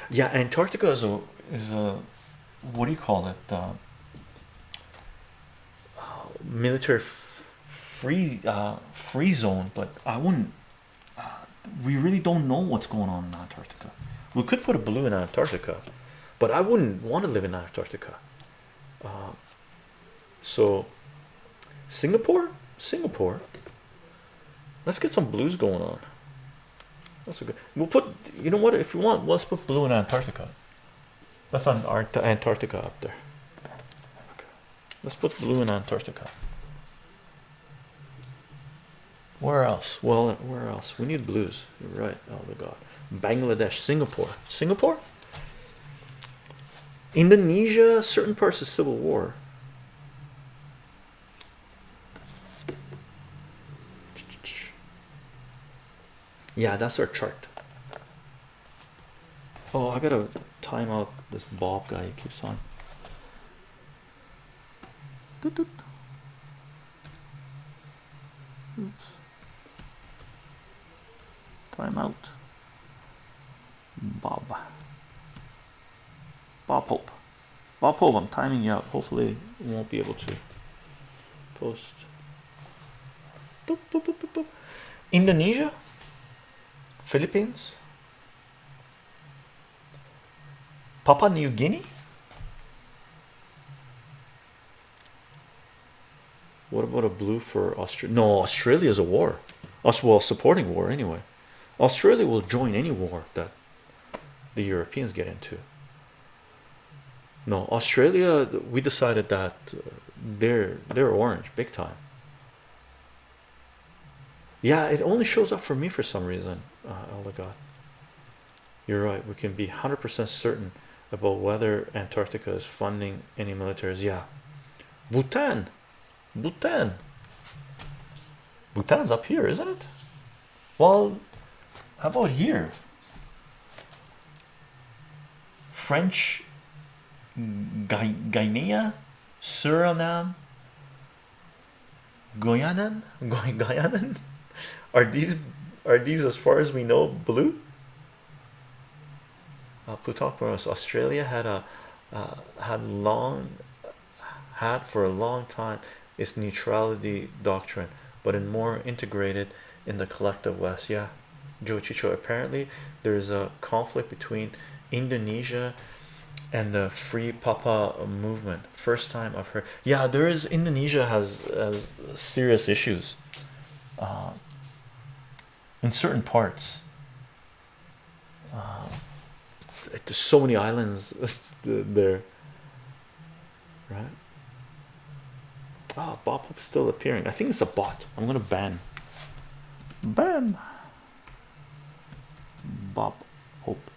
Yeah, Antarctica is a is a what do you call it? Uh, military free uh, free zone, but I wouldn't. Uh, we really don't know what's going on in Antarctica. We could put a blue in Antarctica, but I wouldn't want to live in Antarctica. Uh, so, Singapore, Singapore. Let's get some blues going on. That's a good. We'll put. You know what? If you want, let's put blue in Antarctica. That's on Antarctica up there. Let's put blue in Antarctica. Where else? Well, where else? We need blues. You're right. Oh my God. Bangladesh, Singapore, Singapore, Indonesia. Certain parts of civil war. Yeah, that's our chart. Oh, I gotta time out this Bob guy. He keeps on. Oops. Time out. Bob. Bob Hope. Bob Hope, I'm timing you out. Hopefully, we won't be able to post. Boop, boop, boop, Indonesia, Philippines, Papua New Guinea. What about a blue for Australia? No, Australia is a war. Us well supporting war anyway. Australia will join any war that the Europeans get into. No, Australia. We decided that they're they're orange big time. Yeah, it only shows up for me for some reason. Uh, God, you're right. We can be hundred percent certain about whether Antarctica is funding any militaries. Yeah, Bhutan, Bhutan, Bhutan's up here, isn't it? Well, how about here? French Guinea, Suriname, Guyana, Guyana. Are these are these as far as we know blue? Uh, Plutarch Australia had a uh, had long had for a long time its neutrality doctrine, but in more integrated in the collective West. Yeah, Joe Chicho. Apparently, there's a conflict between Indonesia and the Free Papua movement. First time I've heard. Yeah, there is. Indonesia has has serious issues. Uh, in certain parts. Uh, there's so many islands there, right? Oh, Bob Hope's still appearing. I think it's a bot. I'm gonna ban. Ban. Bob Hope.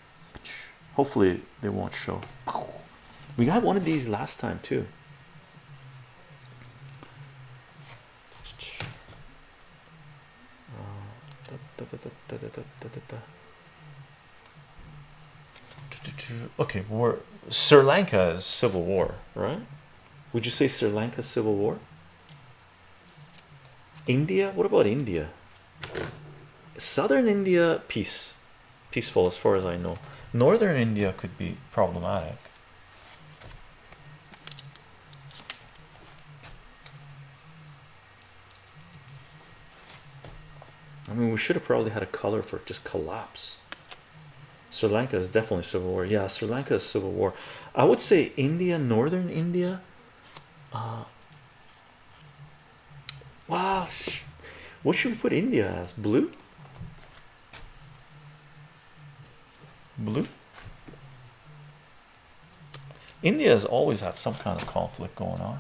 Hopefully they won't show. We got one of these last time too. Okay, we're Sri Lanka is civil war, right? Would you say Sri Lanka civil war? India, what about India? Southern India, peace, peaceful as far as I know. Northern India could be problematic. I mean, we should have probably had a color for just collapse. Sri Lanka is definitely civil war. Yeah, Sri Lanka is civil war. I would say India, northern India. Uh, Wow, what should we put India as? Blue? Blue? India has always had some kind of conflict going on,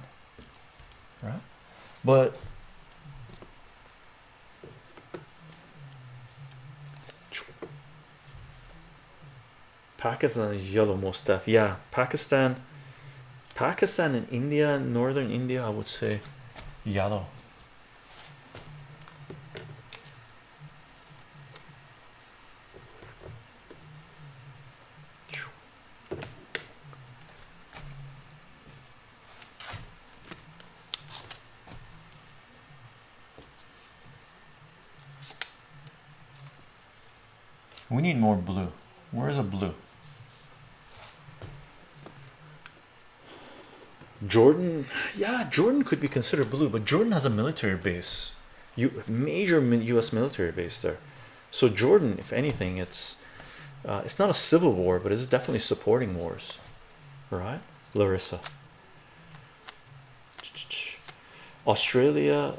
right? But Pakistan is yellow most stuff. Yeah, Pakistan, Pakistan and India, northern India, I would say yellow. More blue. Where's a blue? Jordan, yeah, Jordan could be considered blue, but Jordan has a military base, you major U.S. military base there. So Jordan, if anything, it's uh, it's not a civil war, but it's definitely supporting wars, right, Larissa? Australia,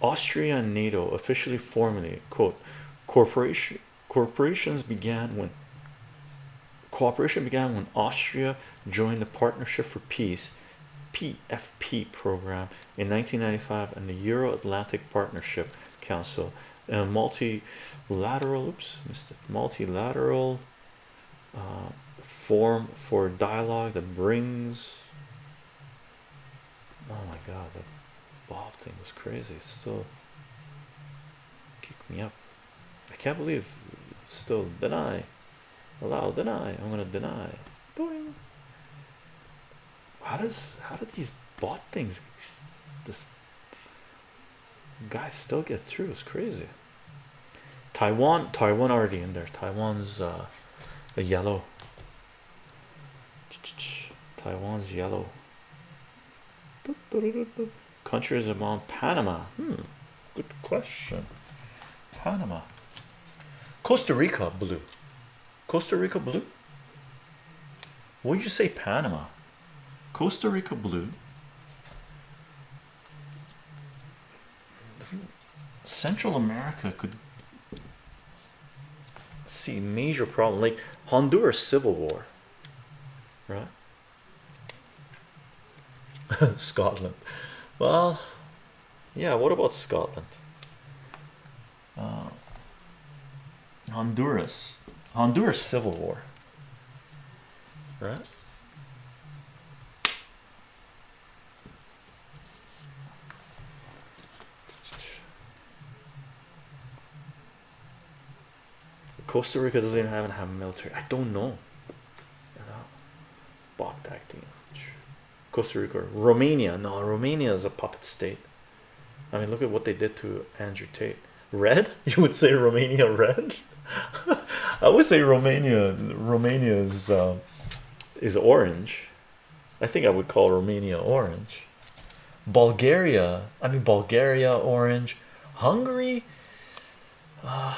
Austria, and NATO officially formally quote corporation corporations began when cooperation began when Austria joined the Partnership for Peace PFP program in 1995 and the Euro-Atlantic Partnership Council. A multilateral oops missed it multilateral uh, form for dialogue that brings oh my god the Bob thing was crazy. It still kick me up. I can't believe still deny. Allow deny. I'm gonna deny. Doing. how does how do these bot things this guy still get through? It's crazy. Taiwan Taiwan already in there. Taiwan's uh a yellow. Taiwan's yellow. Countries among Panama. Hmm. Good question. Panama Costa Rica blue. Costa Rica blue? Would you say Panama? Costa Rica blue. Central America could see major problem like Honduras civil war right? Scotland. Well yeah what about Scotland? Uh, Honduras Honduras civil war right Costa Rica doesn't even have, have military. I don't know. Bot acting. Costa Rica, Romania. No, Romania is a puppet state. I mean, look at what they did to Andrew Tate. Red? You would say Romania red? I would say Romania. Romania is uh, is orange. I think I would call Romania orange. Bulgaria. I mean, Bulgaria orange. Hungary. Uh,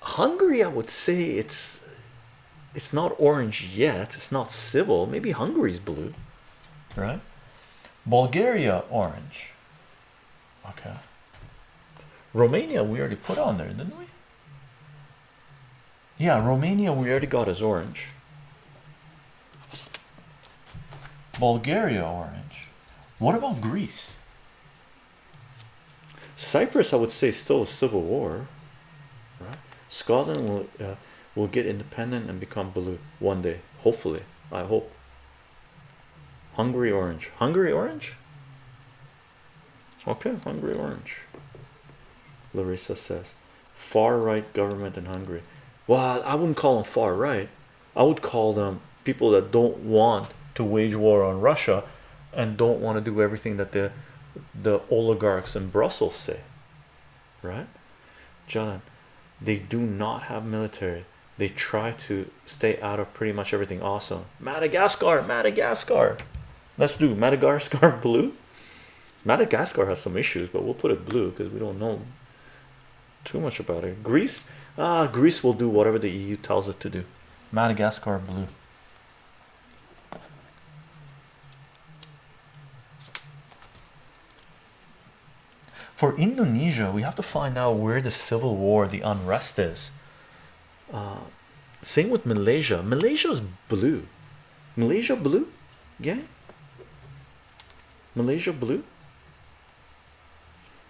Hungary, I would say it's it's not orange yet. It's not civil. Maybe Hungary's blue, right? Bulgaria orange. Okay. Romania we already put on there, didn't we? Yeah, Romania we already got as orange. Bulgaria orange. What about Greece? Cyprus, I would say, still a civil war. Right? Scotland will uh, will get independent and become blue one day. Hopefully, I hope. Hungary orange. Hungary orange. Okay, Hungary orange. Larissa says, far right government in Hungary. Well, I wouldn't call them far right. I would call them people that don't want to wage war on Russia and don't want to do everything that the the oligarchs in Brussels say. Right, John? They do not have military. They try to stay out of pretty much everything. Awesome. Madagascar, Madagascar. Let's do Madagascar blue. Madagascar has some issues, but we'll put it blue because we don't know too much about it. Greece, ah, Greece will do whatever the EU tells it to do. Madagascar blue. For Indonesia, we have to find out where the civil war, the unrest is. Uh, same with Malaysia. Malaysia is blue. Malaysia blue, yeah. Malaysia blue.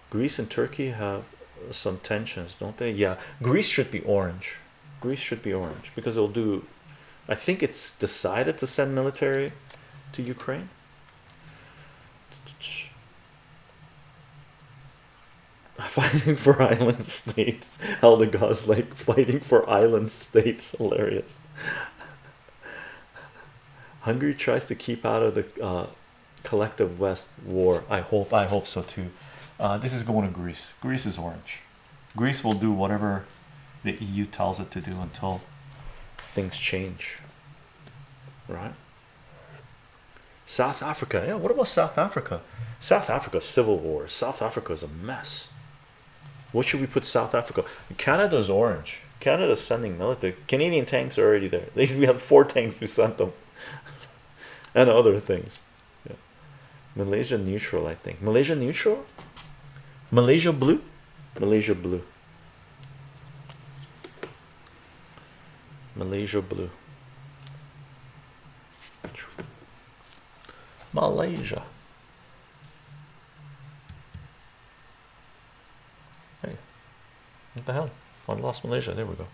Greece and Turkey have some tensions, don't they? Yeah, Greece should be orange. Greece should be orange because it'll do. I think it's decided to send military to Ukraine. Fighting for island states. Eldegoss like fighting for island states. Hilarious. Hungary tries to keep out of the uh, collective West war. I hope. I hope so too. Uh, this is going to Greece. Greece is orange. Greece will do whatever the EU tells it to do until things change. Right? South Africa. Yeah, what about South Africa? South Africa civil war. South Africa is a mess. What should we put South Africa? Canada's orange. Canada's sending military. Canadian tanks are already there. We have four tanks we sent them, and other things. Yeah. Malaysia neutral, I think. Malaysia neutral. Malaysia blue. Malaysia blue. Malaysia blue. Malaysia. Hey, what the hell? I lost Malaysia. There we go.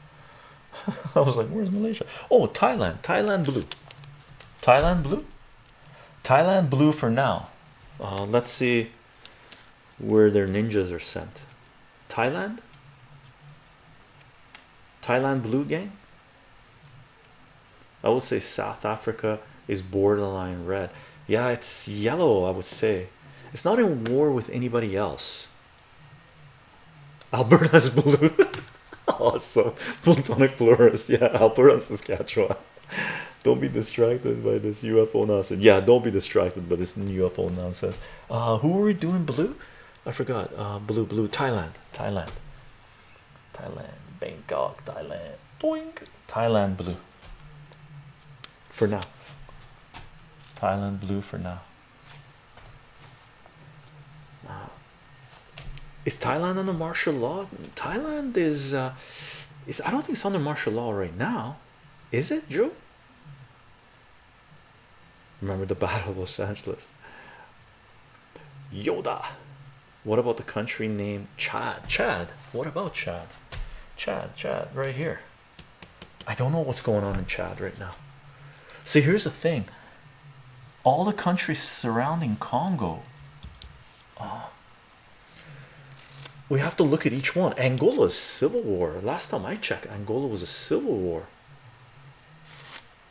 I was like, where's Malaysia? Oh, Thailand. Thailand blue. Thailand blue. Thailand blue for now. Uh, let's see where their ninjas are sent. Thailand. Thailand blue gang. I would say South Africa is borderline red. Yeah, it's yellow. I would say it's not in war with anybody else. Alberta's blue. awesome. Plutonic Plurus. Yeah, Alberta, Saskatchewan. Don't be distracted by this UFO nonsense. Yeah, don't be distracted by this UFO nonsense. Uh, who are we doing blue? I forgot. Uh, blue, blue. Thailand, Thailand, Thailand, Bangkok, Thailand. Doink. Thailand blue. For now. Thailand blue for now. Uh, is Thailand under martial law? Thailand is uh, is I don't think it's under martial law right now, is it, Joe? Remember the Battle of Los Angeles? Yoda. What about the country name Chad? Chad. What about Chad? Chad, Chad, right here. I don't know what's going on in Chad right now. See, here's the thing all the countries surrounding Congo. Uh, we have to look at each one. Angola's civil war. Last time I checked, Angola was a civil war.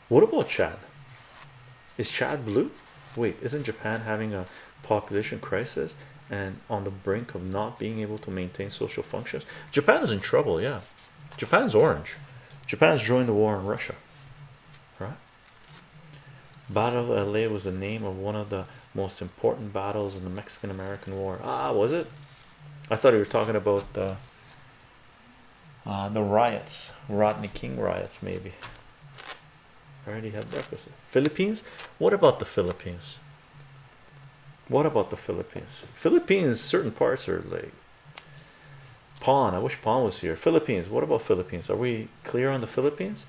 What about Chad? Is Chad blue? Wait, isn't Japan having a population crisis and on the brink of not being able to maintain social functions? Japan is in trouble, yeah. Japan's orange. Japan's joined the war in Russia, right? Battle of LA was the name of one of the most important battles in the Mexican American War. Ah, was it? I thought you were talking about the uh, the riots, Rodney King riots, maybe. I already had breakfast. Philippines. What about the Philippines? What about the Philippines? Philippines, certain parts are like Pawn. I wish Pawn was here. Philippines. What about Philippines? Are we clear on the Philippines?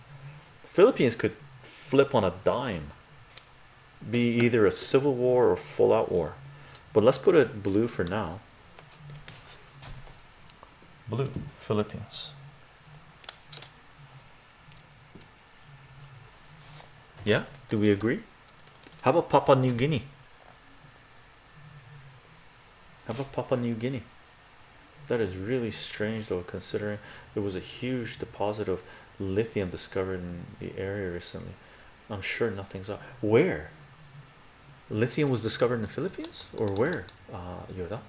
Philippines could flip on a dime, be either a civil war or full out war. But let's put it blue for now. Blue, Philippines. Yeah, do we agree? How about Papua New Guinea? How about Papua New Guinea? That is really strange, though, considering there was a huge deposit of lithium discovered in the area recently. I'm sure nothing's up. Where? Lithium was discovered in the Philippines, or where? Uh, Yoda.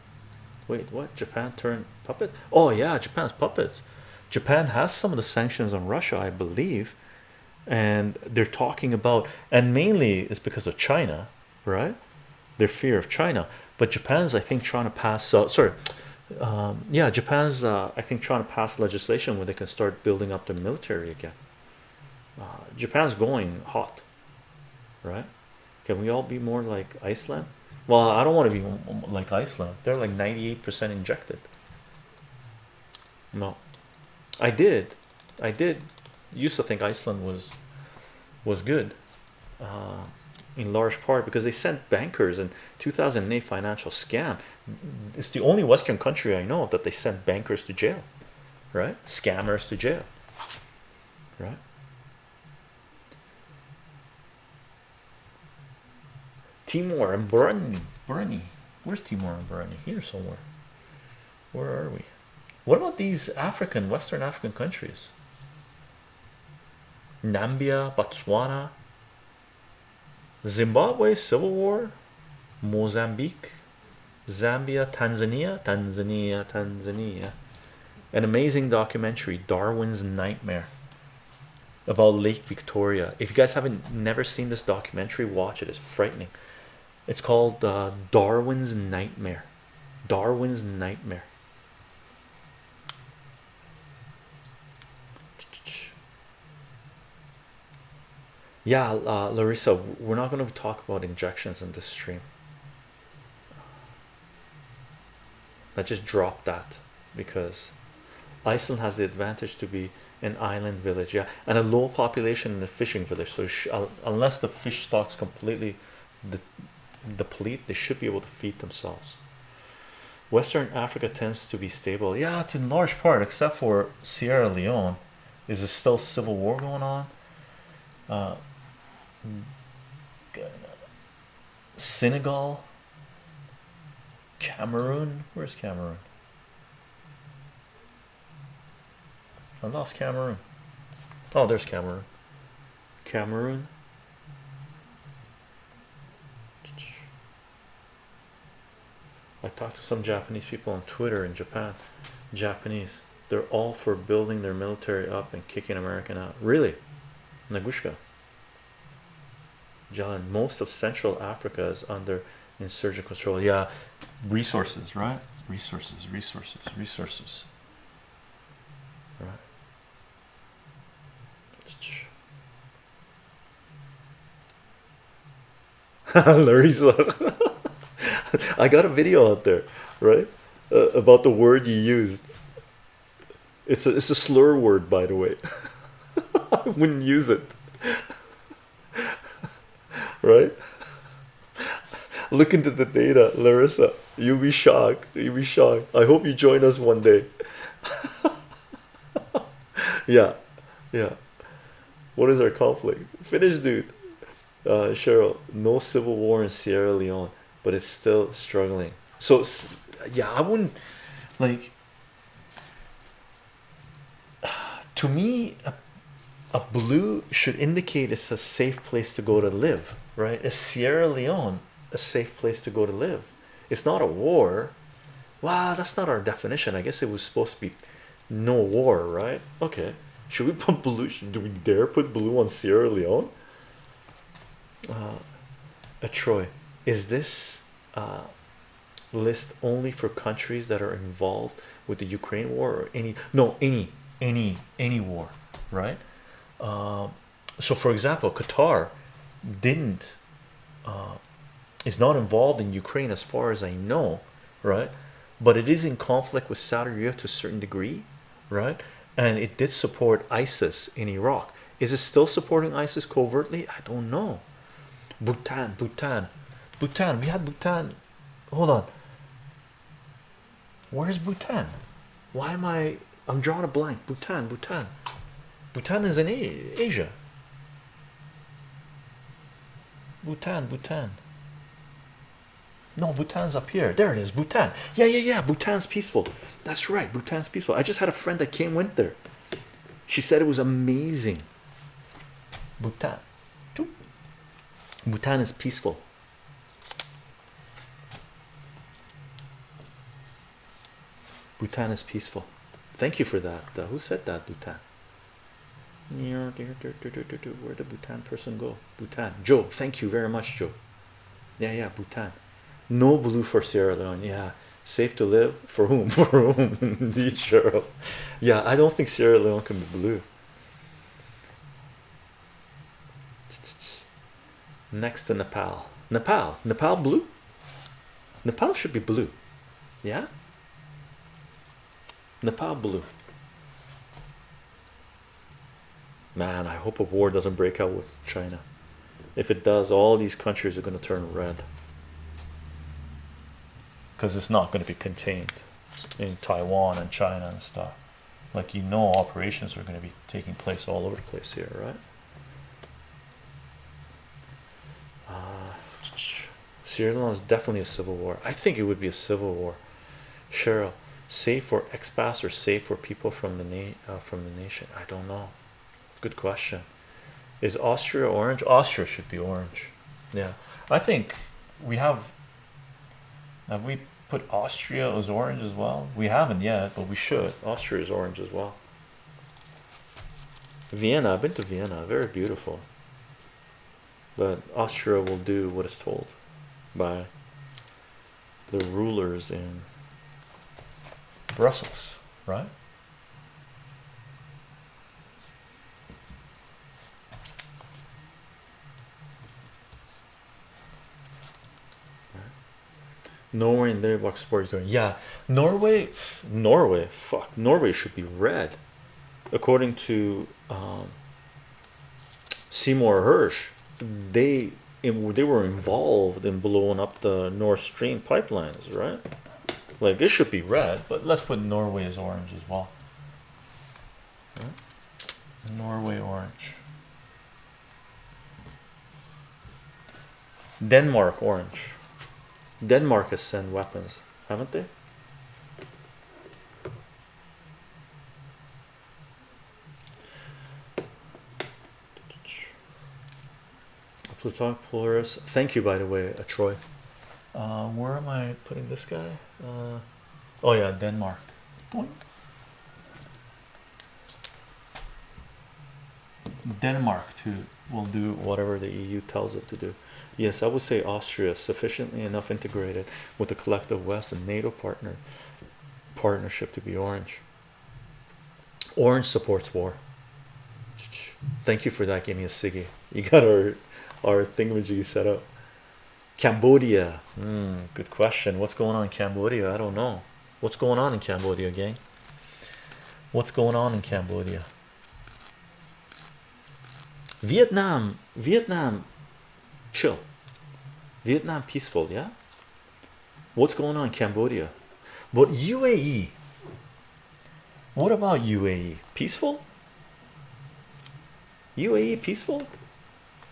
Wait, what? Japan turned puppet? Oh yeah, Japan's puppets. Japan has some of the sanctions on Russia, I believe, and they're talking about, and mainly it's because of China, right? Their fear of China, but Japan's, I think, trying to pass. Uh, sorry, um, yeah, Japan's, uh, I think, trying to pass legislation where they can start building up their military again. Uh, Japan's going hot, right? Can we all be more like Iceland? Well, I don't want to be like Iceland. They're like 98% injected. No, I did. I did used to think Iceland was was good uh, in large part because they sent bankers in 2008 financial scam. It's the only Western country I know that they sent bankers to jail, right? Scammers to jail. right? Timor and Burundi, Burundi. Where's Timor and Burundi? Here somewhere. Where are we? What about these African, Western African countries? Nambia, Botswana, Zimbabwe, Civil War, Mozambique, Zambia, Tanzania, Tanzania, Tanzania. An amazing documentary, Darwin's Nightmare, about Lake Victoria. If you guys haven't never seen this documentary, watch it. It's frightening. It's called uh, Darwin's Nightmare. Darwin's Nightmare. Yeah, uh, Larissa, we're not going to talk about injections in this stream. I just dropped that because Iceland has the advantage to be an island village, yeah, and a low population in a fishing village. So, unless the fish stocks completely de deplete, they should be able to feed themselves. Western Africa tends to be stable, yeah, to a large part, except for Sierra Leone. Is there still civil war going on? Uh, Senegal, Cameroon. Where's Cameroon? I lost Cameroon. Oh, there's Cameroon. Cameroon. I talked to some Japanese people on Twitter in Japan. Japanese, they're all for building their military up and kicking American out. Really, Nagushka. John, most of Central Africa is under insurgent control. Yeah, resources, right? Resources, resources, resources. Right. Larissa, I got a video out there, right? Uh, about the word you used. It's a it's a slur word, by the way. I wouldn't use it right? Look into the data, Larissa. You'll be shocked. You'll be shocked. I hope you join us one day. yeah, yeah. What is our conflict? Finish, dude. Uh, Cheryl, no civil war in Sierra Leone, but it's still struggling. So, yeah, I wouldn't like to me. A, a blue should indicate it's a safe place to go to live right? Is Sierra Leone a safe place to go to live? It's not a war. Wow, that's not our definition. I guess it was supposed to be no war, right? Okay. Should we put blue? Do we dare put blue on Sierra Leone? Uh, a Troy, is this uh, list only for countries that are involved with the Ukraine war or any? No, any, any, any war, right? Um, so, for example, Qatar didn't uh, is not involved in Ukraine as far as I know, right? But it is in conflict with Saudi Arabia to a certain degree, right? And it did support ISIS in Iraq. Is it still supporting ISIS covertly? I don't know. Bhutan, Bhutan, Bhutan. We had Bhutan. Hold on. Where's Bhutan? Why am I? I'm drawing a blank. Bhutan, Bhutan. Bhutan is in Asia. Bhutan, Bhutan. No, Bhutan's up here. There it is, Bhutan. Yeah, yeah, yeah. Bhutan's peaceful. That's right. Bhutan's peaceful. I just had a friend that came went there. She said it was amazing. Bhutan. Bhutan is peaceful. Bhutan is peaceful. Thank you for that. Uh, who said that? Bhutan. Where did Bhutan person go? Bhutan. Joe, thank you very much, Joe. Yeah, yeah, Bhutan. No blue for Sierra Leone. Yeah, safe to live for whom? For whom? Indeed, Cheryl. Yeah, I don't think Sierra Leone can be blue. Next to Nepal. Nepal. Nepal blue? Nepal should be blue. Yeah? Nepal blue. Man, I hope a war doesn't break out with China. If it does, all these countries are going to turn red. Because it's not going to be contained in Taiwan and China and stuff. like you know operations are going to be taking place all over the place here right? Uh, Sierra Leone is definitely a civil war. I think it would be a civil war. Cheryl safe for expats or safe for people from the na uh, from the nation? I don't know good question. Is Austria orange? Austria should be orange. Yeah. I think we have have we put Austria as orange as well? We haven't yet but we should. Austria is orange as well. Vienna I've been to Vienna. Very beautiful. But Austria will do what is told by the rulers in Brussels right Norway and box sports going yeah Norway Norway fuck Norway should be red. According to um, Seymour Hersh they they were involved in blowing up the Nord Stream pipelines right? Like this should be red but let's put Norway as orange as well? Norway orange. Denmark orange Denmark has sent weapons haven't they Plutonic Polaris. Thank you, by the way, uh, Troy. Uh, where am I putting this guy? Uh, oh yeah, Denmark. Denmark too will do whatever the EU tells it to do. Yes, I would say Austria is sufficiently enough integrated with the collective West and NATO partner partnership to be orange. Orange supports war. Thank you for that. Give me a Siggy. You got our our thingamajig set up. Cambodia. Hmm, good question. What's going on in Cambodia? I don't know. What's going on in Cambodia, gang? What's going on in Cambodia? Vietnam, Vietnam, chill. Vietnam peaceful, yeah. What's going on in Cambodia? But UAE, what about UAE? Peaceful? UAE peaceful?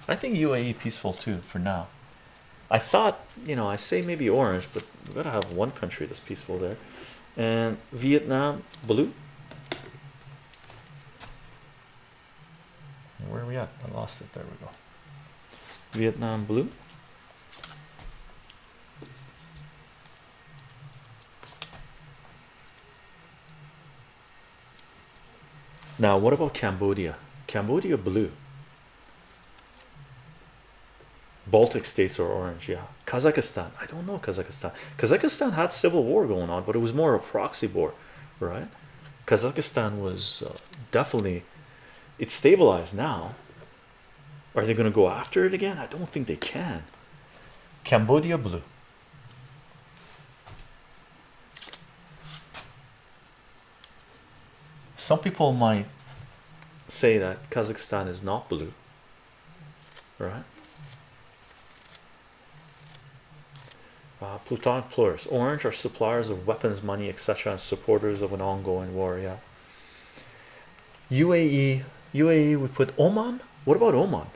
I think UAE peaceful too for now. I thought, you know, I say maybe orange, but we gotta have one country that's peaceful there. And Vietnam blue. Where are we at? I lost it. There we go. Vietnam blue. Now, what about Cambodia? Cambodia blue. Baltic states are orange, yeah. Kazakhstan, I don't know Kazakhstan. Kazakhstan had civil war going on, but it was more a proxy war, right? Kazakhstan was uh, definitely it's stabilized now. Are they going to go after it again? I don't think they can. Cambodia blue. Some people might say that Kazakhstan is not blue, right? Uh, Plutonic Plurus, orange are suppliers of weapons, money, etc., and supporters of an ongoing war. Yeah, UAE, UAE, we put Oman. What about Oman?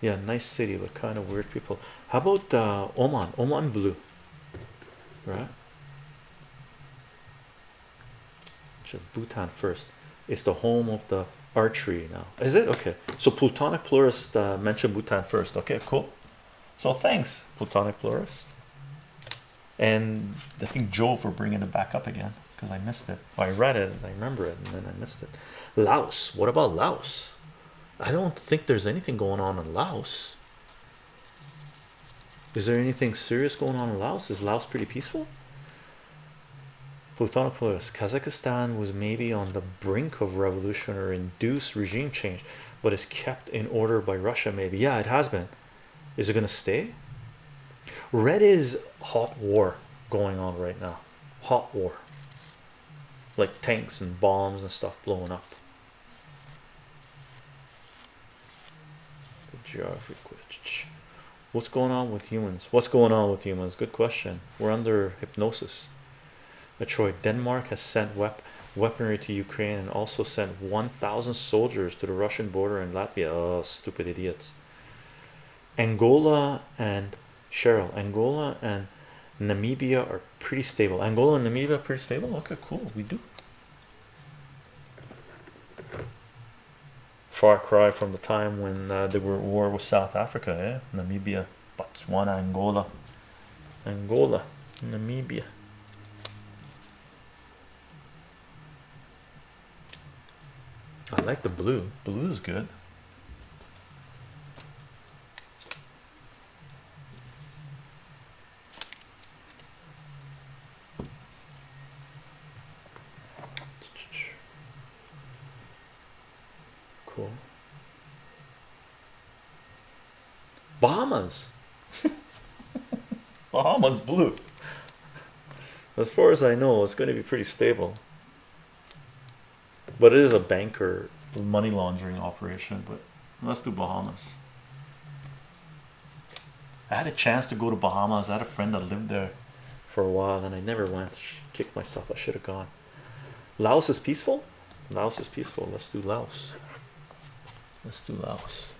Yeah, nice city, but kind of weird people. How about uh, Oman? Oman blue, right? Bhutan first. It's the home of the archery now. Is it okay? So Plutonic Plurus uh, mentioned Bhutan first. Okay, cool. So thanks, Plutonic Plurus. And I think Joe for bringing it back up again because I missed it. I read it and I remember it and then I missed it. Laos. What about Laos? I don't think there's anything going on in Laos. Is there anything serious going on in Laos? Is Laos pretty peaceful? Plutonic Plurus. Kazakhstan was maybe on the brink of revolution or induced regime change, but is kept in order by Russia, maybe. Yeah, it has been. Is it going to stay? Red is hot war going on right now. Hot war. Like tanks and bombs and stuff blowing up. Geography What's going on with humans? What's going on with humans? Good question. We're under hypnosis. Detroit, Denmark has sent wep weaponry to Ukraine and also sent 1,000 soldiers to the Russian border in Latvia. Oh, stupid idiots. Angola and Cheryl, Angola and Namibia are pretty stable. Angola and Namibia are pretty stable. Okay, cool. We do. Far cry from the time when uh, they were at war with South Africa, eh? Namibia, Botswana, Angola, Angola, Namibia. I like the blue. Blue is good. Cool. Bahamas. Bahamas blue. As far as I know, it's going to be pretty stable. But it is a banker money laundering operation. But let's do Bahamas. I had a chance to go to Bahamas. I had a friend that lived there for a while and I never went. Kicked myself. I should have gone. Laos is peaceful. Laos is peaceful. Let's do Laos. Let's do Laos.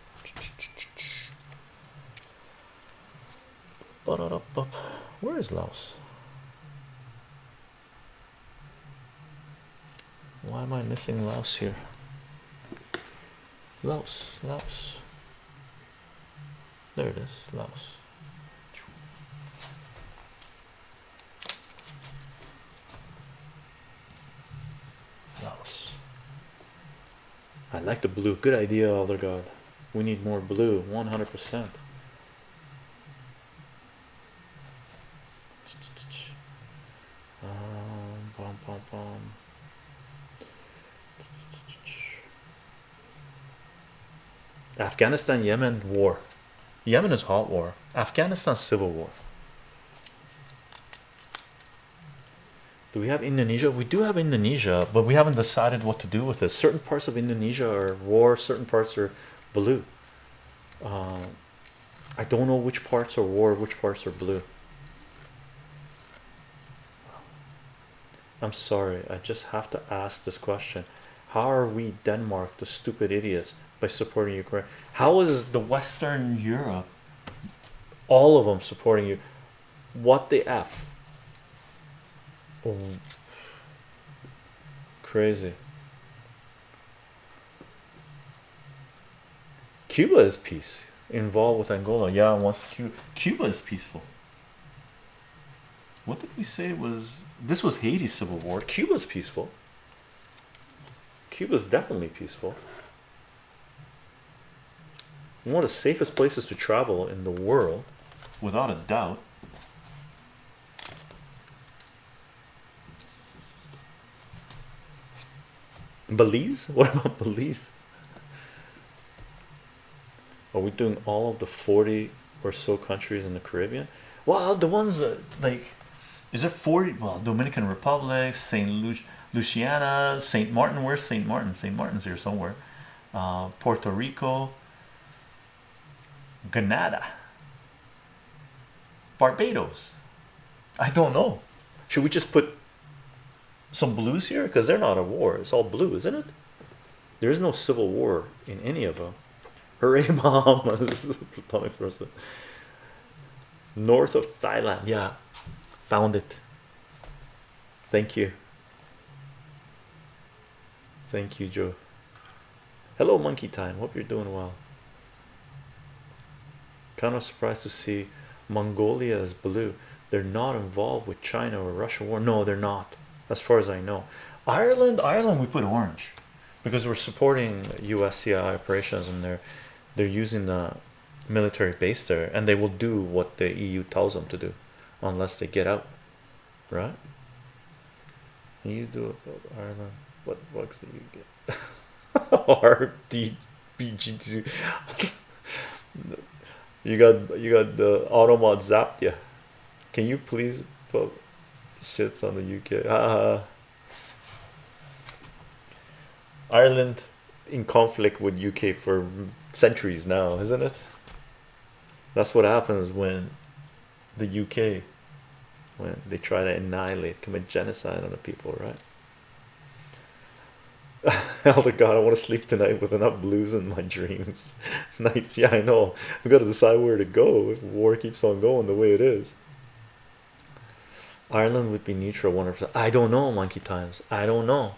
Where is Laos? Why am I missing Laos here? Laos, Laos. There it is, Laos. Laos. I like the blue. Good idea, Elder God. We need more blue, 100%. Afghanistan Yemen war. Yemen is hot war. Afghanistan civil war. Do we have Indonesia? We do have Indonesia, but we haven't decided what to do with it. Certain parts of Indonesia are war, certain parts are blue. Uh, I don't know which parts are war, which parts are blue. I'm sorry, I just have to ask this question. How are we Denmark, the stupid idiots, by supporting Ukraine? How is the Western Europe, all of them supporting you? What the F? Oh, crazy. Cuba is peace involved with Angola. Yeah, once Cuba, Cuba is peaceful. What did we say was this was Haiti's civil war? Cuba's peaceful. Cuba's definitely peaceful. One of the safest places to travel in the world, without a doubt. Belize? What about Belize? Are we doing all of the 40 or so countries in the Caribbean? Well, the ones that like is it 40 well Dominican Republic, St. Lu Luciana, St. Martin, where's St. Martin? St. Martin's here somewhere. Uh, Puerto Rico, Grenada, Barbados. I don't know. Should we just put some blues here? Because they're not a war, it's all blue, isn't it? There is no civil war in any of them. Hooray, Bahamas! North of Thailand, yeah, found it. Thank you. Thank you, Joe. Hello, Monkey Time. Hope you're doing well. Kind of surprised to see Mongolia as blue. They're not involved with China or Russia war. No, they're not, as far as I know. Ireland, Ireland, we put orange because we're supporting USCI operations and they're they're using the military base there, and they will do what the EU tells them to do, unless they get out, right? You do it, Ireland. What bugs do you get? RDBG2. you got you got the automod zapped you. Can you please put shits on the UK? Ah. Ireland in conflict with UK for centuries now, isn't it? That's what happens when the UK when they try to annihilate, commit genocide on the people, right? Elder God, I want to sleep tonight with enough blues in my dreams. nice, yeah, I know. We got to decide where to go if war keeps on going the way it is. Ireland would be neutral 100%. I don't know, monkey times. I don't know.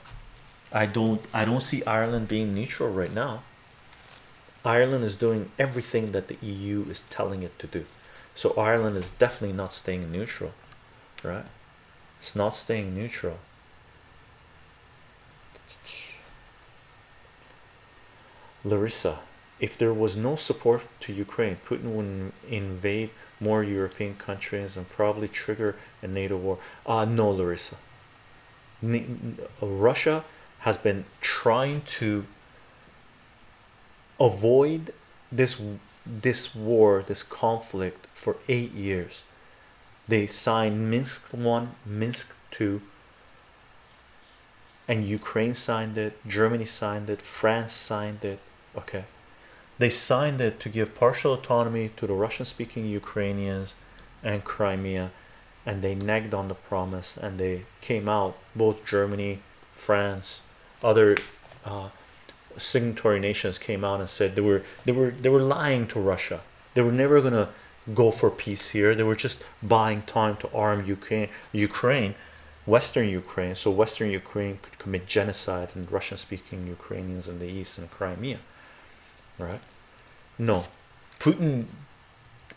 I don't I don't see Ireland being neutral right now. Ireland is doing everything that the EU is telling it to do. So Ireland is definitely not staying neutral, right? It's not staying neutral. Larissa, if there was no support to Ukraine, Putin would invade more European countries and probably trigger a NATO war. Uh, no, Larissa. Russia has been trying to avoid this this war, this conflict for eight years. They signed Minsk one, Minsk two, and Ukraine signed it, Germany signed it, France signed it. Okay, they signed it to give partial autonomy to the Russian-speaking Ukrainians and Crimea, and they nagged on the promise, and they came out both Germany, France, other uh, signatory nations came out and said they were they were they were lying to Russia. They were never gonna go for peace here. They were just buying time to arm Ukraine, Ukraine, Western Ukraine, so Western Ukraine could commit genocide and Russian-speaking Ukrainians in the east and Crimea. Right? No, Putin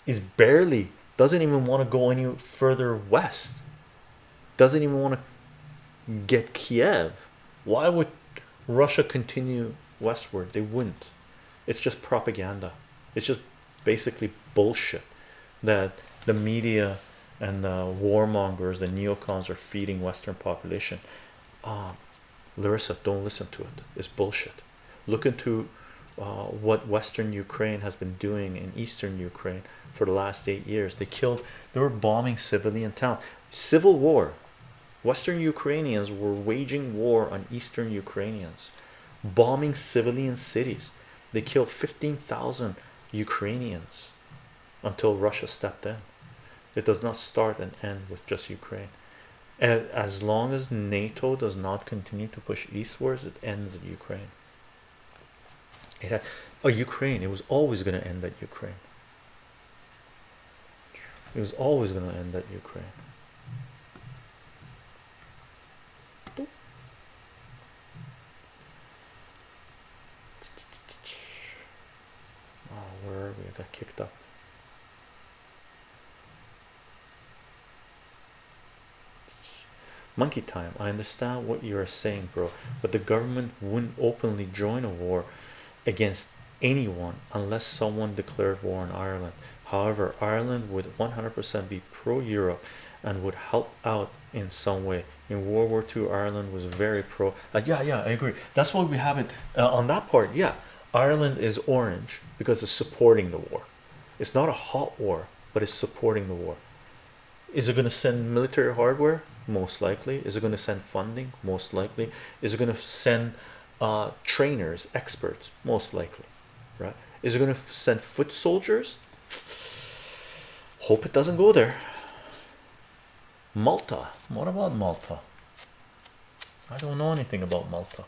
is barely doesn't even want to go any further west. Doesn't even want to get Kiev. Why would Russia continue westward? They wouldn't. It's just propaganda. It's just basically bullshit that the media and the warmongers, the neocons, are feeding Western population. Uh, Larissa, don't listen to it. It's bullshit. Look into uh, what Western Ukraine has been doing in Eastern Ukraine for the last eight years. They killed, they were bombing civilian towns. Civil war. Western Ukrainians were waging war on Eastern Ukrainians, bombing civilian cities. They killed 15,000 Ukrainians until Russia stepped in. It does not start and end with just Ukraine. As long as NATO does not continue to push eastwards, it ends at Ukraine. It had, oh, Ukraine, it was always going to end at Ukraine. It was always going to end at Ukraine. Oh, where are we? I got kicked up. Monkey time. I understand what you are saying, bro, but the government wouldn't openly join a war against anyone unless someone declared war on Ireland. However, Ireland would 100% be pro Europe and would help out in some way. In World War II, Ireland was very pro. Uh, yeah, yeah, I agree. That's why we have it uh, on that part. Yeah, Ireland is orange because it's supporting the war. It's not a hot war, but it's supporting the war. Is it going to send military hardware? Most likely. Is it going to send funding? Most likely. Is it going to send uh, trainers, experts? Most likely, right? Is it going to send foot soldiers? Hope it doesn't go there. Malta. What about Malta? I don't know anything about Malta.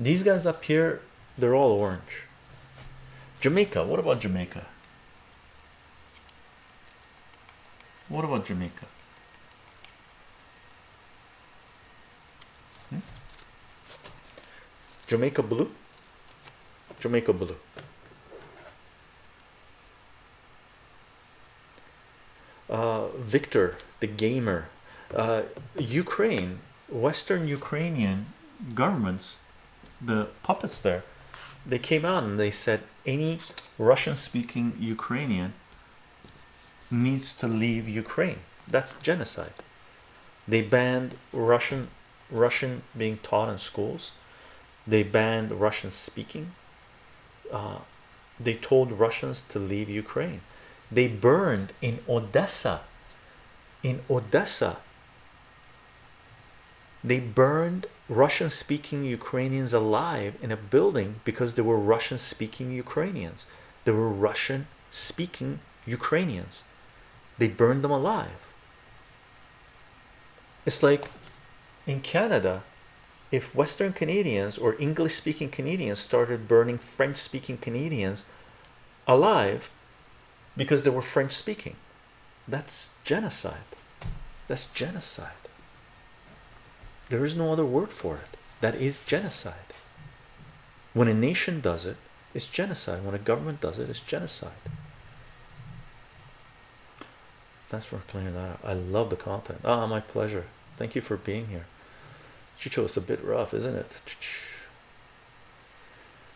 These guys up here, they're all orange. Jamaica. What about Jamaica? What about Jamaica? Hmm? Jamaica blue? Jamaica blue. Uh, Victor, the gamer, uh, Ukraine, Western Ukrainian governments, the puppets there, they came out and they said any Russian speaking Ukrainian needs to leave Ukraine. That's genocide. They banned Russian Russian being taught in schools. They banned Russian speaking. Uh, they told Russians to leave Ukraine. They burned in Odessa. In Odessa, they burned Russian speaking Ukrainians alive in a building because they were Russian speaking Ukrainians. They were Russian speaking Ukrainians. They burned them alive. It's like in Canada, if Western Canadians or English speaking Canadians started burning French speaking Canadians alive because they were French speaking, that's genocide. That's genocide. There is no other word for it. That is genocide. When a nation does it, it's genocide. When a government does it, it's genocide. Thanks for clearing that. I love the content. Ah, my pleasure. Thank you for being here. Chicho, it's a bit rough, isn't it?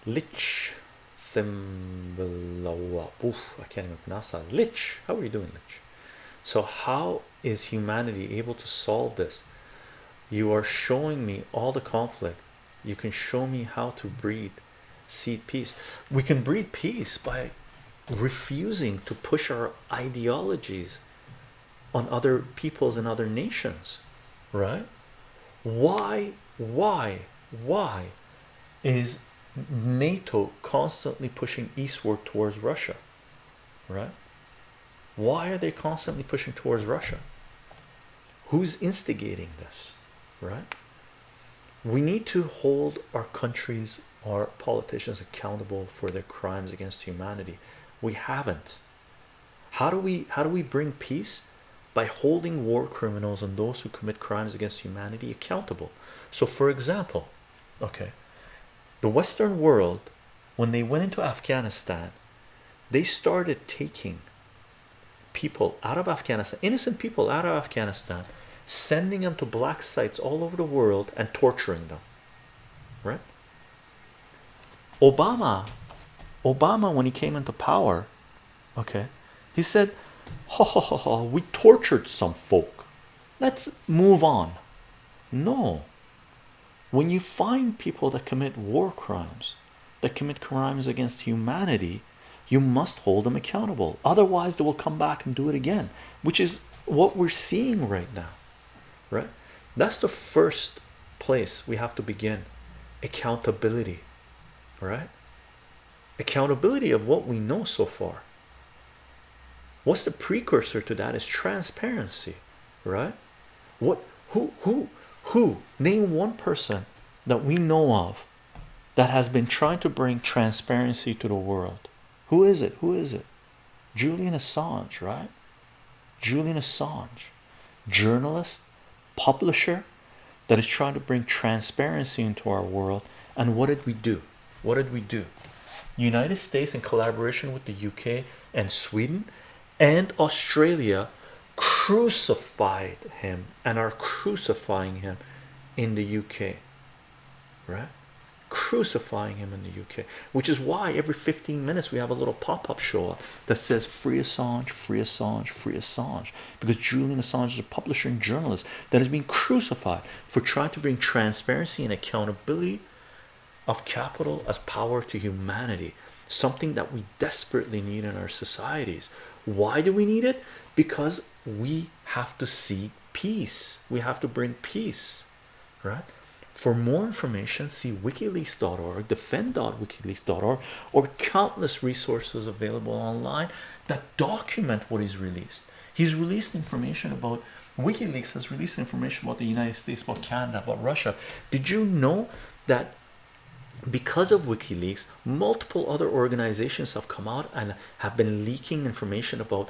Lich Thimbalawa. Oof, I can't even pronounce that. Lich, how are you doing, Lich? So, how is humanity able to solve this? You are showing me all the conflict. You can show me how to breed seed peace. We can breed peace by refusing to push our ideologies on other peoples and other nations, right? Why, why, why is NATO constantly pushing eastward towards Russia, right? Why are they constantly pushing towards Russia? Who's instigating this, right? We need to hold our countries, our politicians accountable for their crimes against humanity. We haven't. How do we how do we bring peace? By holding war criminals and those who commit crimes against humanity accountable. So, for example, okay, the Western world, when they went into Afghanistan, they started taking people out of Afghanistan, innocent people out of Afghanistan, sending them to black sites all over the world and torturing them. Right? Obama, Obama, when he came into power, okay, he said, ha ha ha ha, we tortured some folk. Let's move on. No, when you find people that commit war crimes, that commit crimes against humanity, you must hold them accountable. Otherwise, they will come back and do it again, which is what we're seeing right now, right? That's the first place we have to begin accountability, right? Accountability of what we know so far. What's the precursor to that is transparency, right? What who who who? Name one person that we know of that has been trying to bring transparency to the world. Who is it? Who is it? Julian Assange right? Julian Assange journalist publisher that is trying to bring transparency into our world. And what did we do? What did we do? United States in collaboration with the UK and Sweden and Australia crucified him and are crucifying him in the UK right? Crucifying him in the UK which is why every 15 minutes we have a little pop-up show up that says free Assange free Assange free Assange because Julian Assange is a publisher and journalist that has been crucified for trying to bring transparency and accountability of capital as power to humanity something that we desperately need in our societies why do we need it? Because we have to see peace. We have to bring peace right? For more information see wikileaks.org defend.wikileaks.org or countless resources available online that document what is released. He's released information about wikileaks has released information about the united states about canada about russia. Did you know that because of wikileaks multiple other organizations have come out and have been leaking information about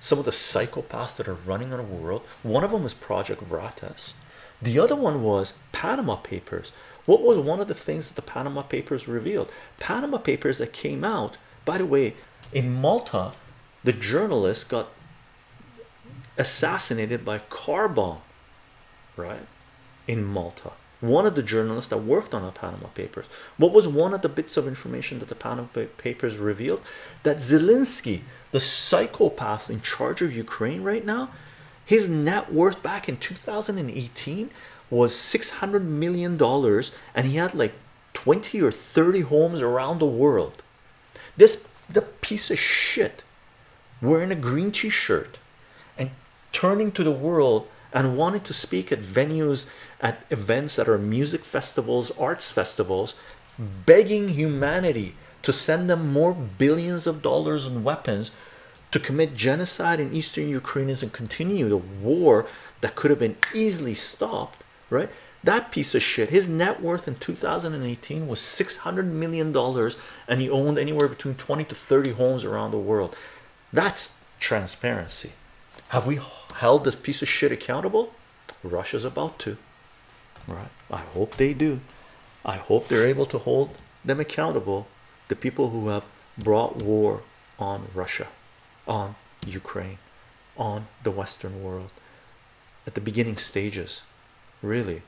some of the psychopaths that are running our world. One of them is project Veritas the other one was Panama Papers. What was one of the things that the Panama Papers revealed? Panama Papers that came out by the way in Malta the journalist got assassinated by car bomb right in Malta one of the journalists that worked on the Panama Papers. What was one of the bits of information that the Panama Papers revealed? That Zelensky, the psychopath in charge of Ukraine right now, his net worth back in 2018 was 600 million dollars and he had like 20 or 30 homes around the world. This the piece of shit wearing a green t-shirt and turning to the world and wanted to speak at venues at events that are music festivals arts festivals begging humanity to send them more billions of dollars in weapons to commit genocide in eastern Ukraine and continue the war that could have been easily stopped, right? That piece of shit, his net worth in 2018 was 600 million dollars, and he owned anywhere between 20 to 30 homes around the world. That's transparency. Have we held this piece of shit accountable? Russia's about to, right? I hope they do. I hope they're able to hold them accountable, the people who have brought war on Russia, on Ukraine, on the Western world at the beginning stages. Really,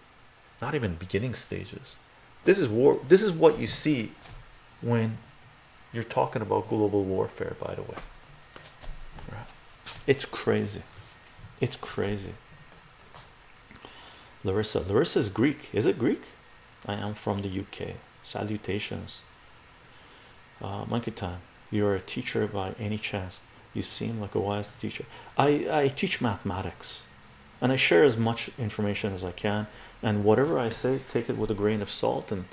not even beginning stages. This is war. This is what you see when you're talking about global warfare, by the way. Right? It's crazy. It's crazy. Larissa, Larissa is Greek. Is it Greek? I am from the UK. Salutations. Uh, monkey time. You're a teacher by any chance? You seem like a wise teacher. I I teach mathematics, and I share as much information as I can. And whatever I say, take it with a grain of salt and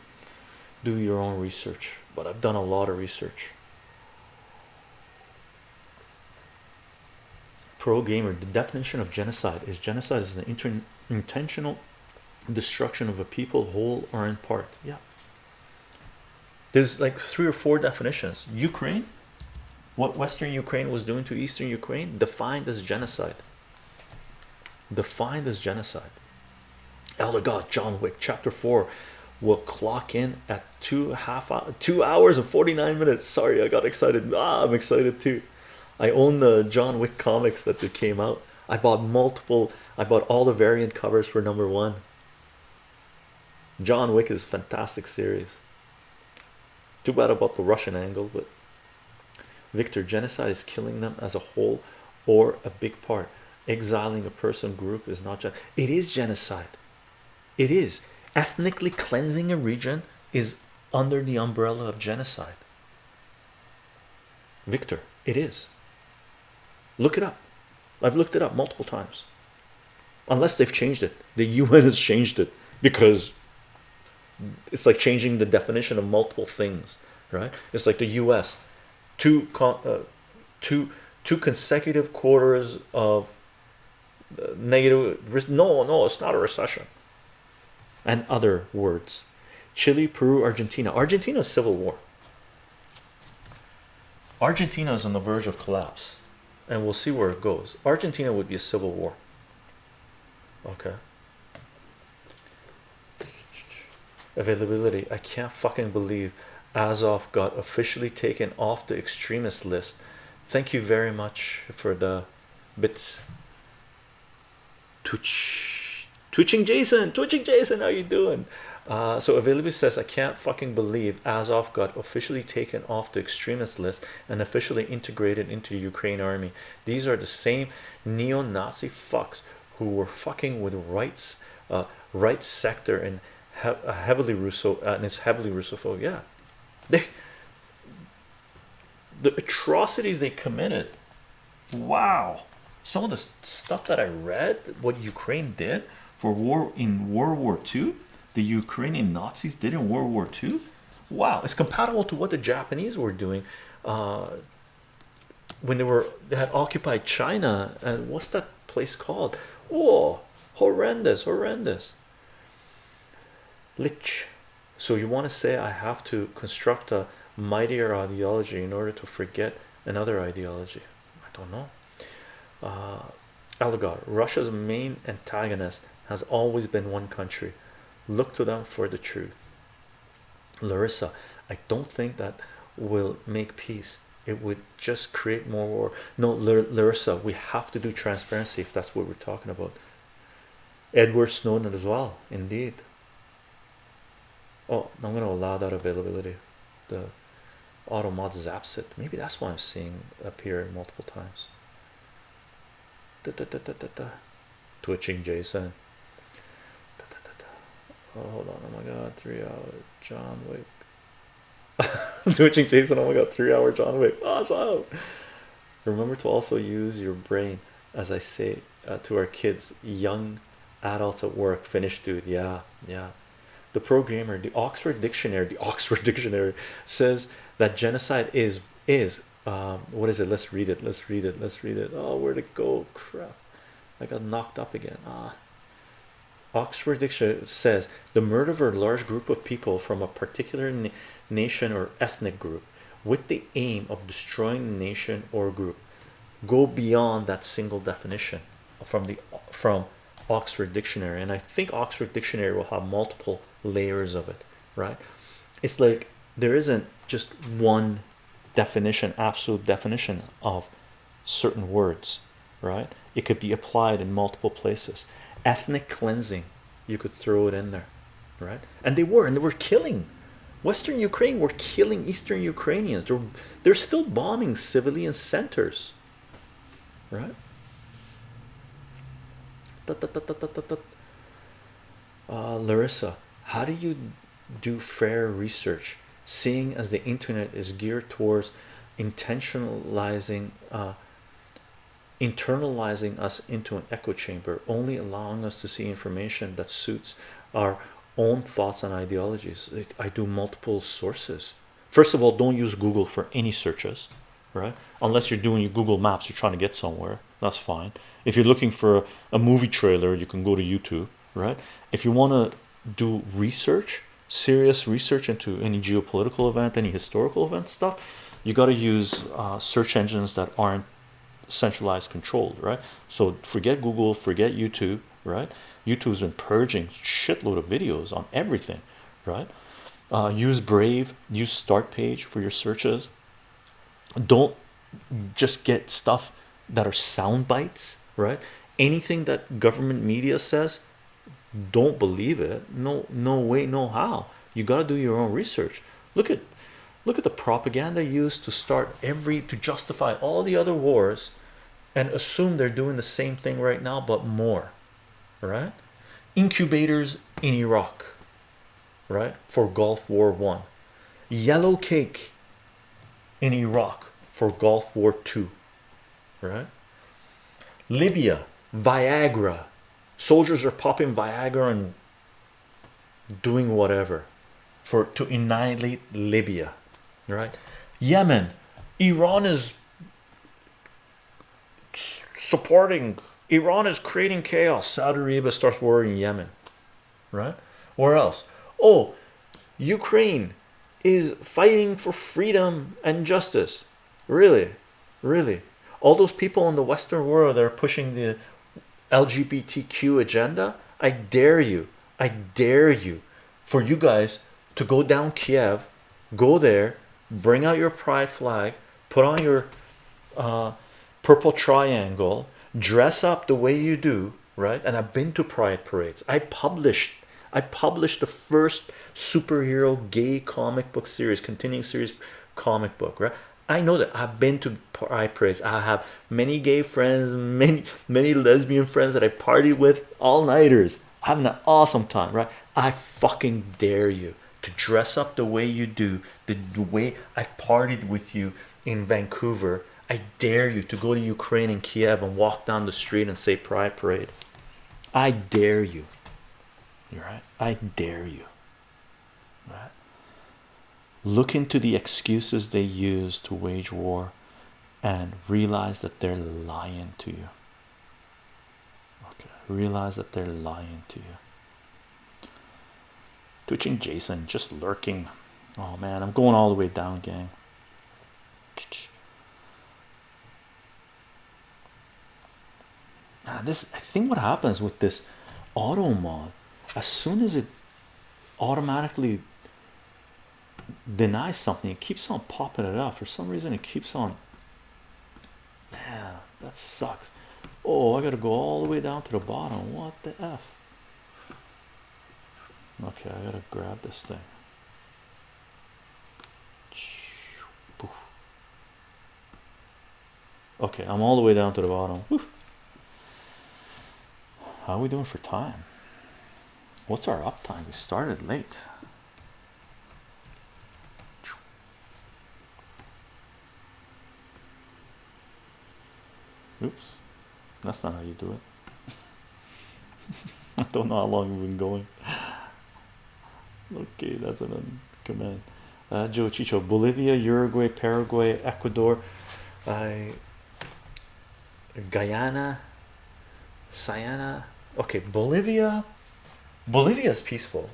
do your own research. But I've done a lot of research. Pro gamer. The definition of genocide is genocide is an intentional destruction of a people, whole or in part. Yeah. There's like three or four definitions. Ukraine, what Western Ukraine was doing to Eastern Ukraine, defined as genocide. Defined as genocide. Elder God, John Wick, chapter four, will clock in at two half hour, two hours and 49 minutes. Sorry, I got excited. Ah, I'm excited too. I own the John Wick comics that they came out. I bought multiple, I bought all the variant covers for number one. John Wick is a fantastic series. Too bad about the Russian angle, but Victor, genocide is killing them as a whole or a big part. Exiling a person group is not just it is genocide. It is ethnically cleansing a region is under the umbrella of genocide. Victor, it is. Look it up. I've looked it up multiple times. Unless they've changed it, the UN has changed it because it's like changing the definition of multiple things, right? It's like the US, two uh, two two consecutive quarters of uh, negative. No, no, it's not a recession. And other words, Chile, Peru, Argentina. Argentina's civil war. Argentina is on the verge of collapse, and we'll see where it goes. Argentina would be a civil war. Okay. Availability. I can't fucking believe Azov got officially taken off the extremist list. Thank you very much for the bits. Twitch, twitching Jason, twitching Jason, how you doing? Uh, so availability says I can't fucking believe Azov got officially taken off the extremist list and officially integrated into the Ukraine army. These are the same neo-Nazi fucks who were fucking with rights, uh, right sector and he heavily Russo uh, and it's heavily Russophobe. Yeah, they the atrocities they committed. Wow, some of the stuff that I read, what Ukraine did for war in World War II the Ukrainian Nazis did in World War II. Wow, it's compatible to what the Japanese were doing uh, when they were they had occupied China. And what's that place called? Oh, horrendous, horrendous. Lich. So you want to say I have to construct a mightier ideology in order to forget another ideology? I don't know. Uh, Elgar, Russia's main antagonist has always been one country look to them for the truth. Larissa i don't think that will make peace. It would just create more war. No larissa we have to do transparency if that's what we're talking about. Edward snowden as well indeed. Oh i'm going to allow that availability. The auto mod zaps it maybe that's why i'm seeing appear multiple times. Da, da, da, twitching jason Oh, hold on. Oh my god, three hour John Wick. Twitching Jason. Oh my god, three hour John Wick. Awesome. Remember to also use your brain, as I say uh, to our kids, young adults at work. Finish, dude. Yeah, yeah. The programmer, the Oxford Dictionary, the Oxford Dictionary says that genocide is is um, what is it let's read it let's read it let's read it oh where'd it go crap I got knocked up again ah Oxford Dictionary says the murder of a large group of people from a particular nation or ethnic group with the aim of destroying the nation or group go beyond that single definition from the from Oxford Dictionary. And I think Oxford Dictionary will have multiple layers of it right? It's like there isn't just one definition absolute definition of certain words right? It could be applied in multiple places ethnic cleansing. You could throw it in there right? And they were and they were killing. Western ukraine were killing eastern ukrainians. They're, they're still bombing civilian centers right? Uh, larissa how do you do fair research seeing as the internet is geared towards intentionalizing uh, internalizing us into an echo chamber only allowing us to see information that suits our own thoughts and ideologies. I do multiple sources. First of all don't use Google for any searches right? Unless you're doing your Google Maps you're trying to get somewhere that's fine. If you're looking for a, movie trailer you can go to YouTube right? If you want to do research serious research into any geopolitical event any historical event stuff you got to use uh, search engines that aren't centralized controlled right? So forget Google forget YouTube right? YouTube's been purging shitload of videos on everything right? Uh, use Brave use start page for your searches. Don't just get stuff that are sound bites right? Anything that government media says don't believe it. No no way no how. You got to do your own research. Look at look at the propaganda used to start every to justify all the other wars and assume they're doing the same thing right now but more right? Incubators in Iraq right? For Gulf War one. Yellow cake in Iraq for Gulf War two right? Libya Viagra. Soldiers are popping Viagra and doing whatever for to annihilate Libya right? Yemen. Iran is supporting Iran is creating chaos. Saudi Arabia starts war in Yemen right? Where else? Oh Ukraine is fighting for freedom and justice. Really? Really? All those people in the Western world that are pushing the LGBTQ agenda I dare you I dare you for you guys to go down Kiev go there bring out your pride flag put on your uh, purple triangle dress up the way you do right? And I've been to pride parades. I published I published the first superhero gay comic book series continuing series comic book right? I know that I've been to pride parades. I have many gay friends many many lesbian friends that I party with all-nighters. Having an awesome time right? I fucking dare you to dress up the way you do the, the way I've partied with you in Vancouver I dare you to go to Ukraine and Kiev and walk down the street and say pride parade. I dare you. You're right? I dare you. Right? Look into the excuses they use to wage war and realize that they're lying to you. Okay realize that they're lying to you. Twitching Jason just lurking. Oh man I'm going all the way down gang uh, this I think what happens with this auto mod as soon as it automatically denies something it keeps on popping it up for some reason it keeps on yeah that sucks. Oh I gotta go all the way down to the bottom. What the f? Okay I gotta grab this thing. Okay I'm all the way down to the bottom how are we doing for time? What's our uptime? We started late. Oops. That's not how you do it. I don't know how long we've been going. Okay that's an command. Uh, Joe Chicho, Bolivia, Uruguay, Paraguay, Ecuador, I Guyana, Siena. Okay, Bolivia. Bolivia is peaceful.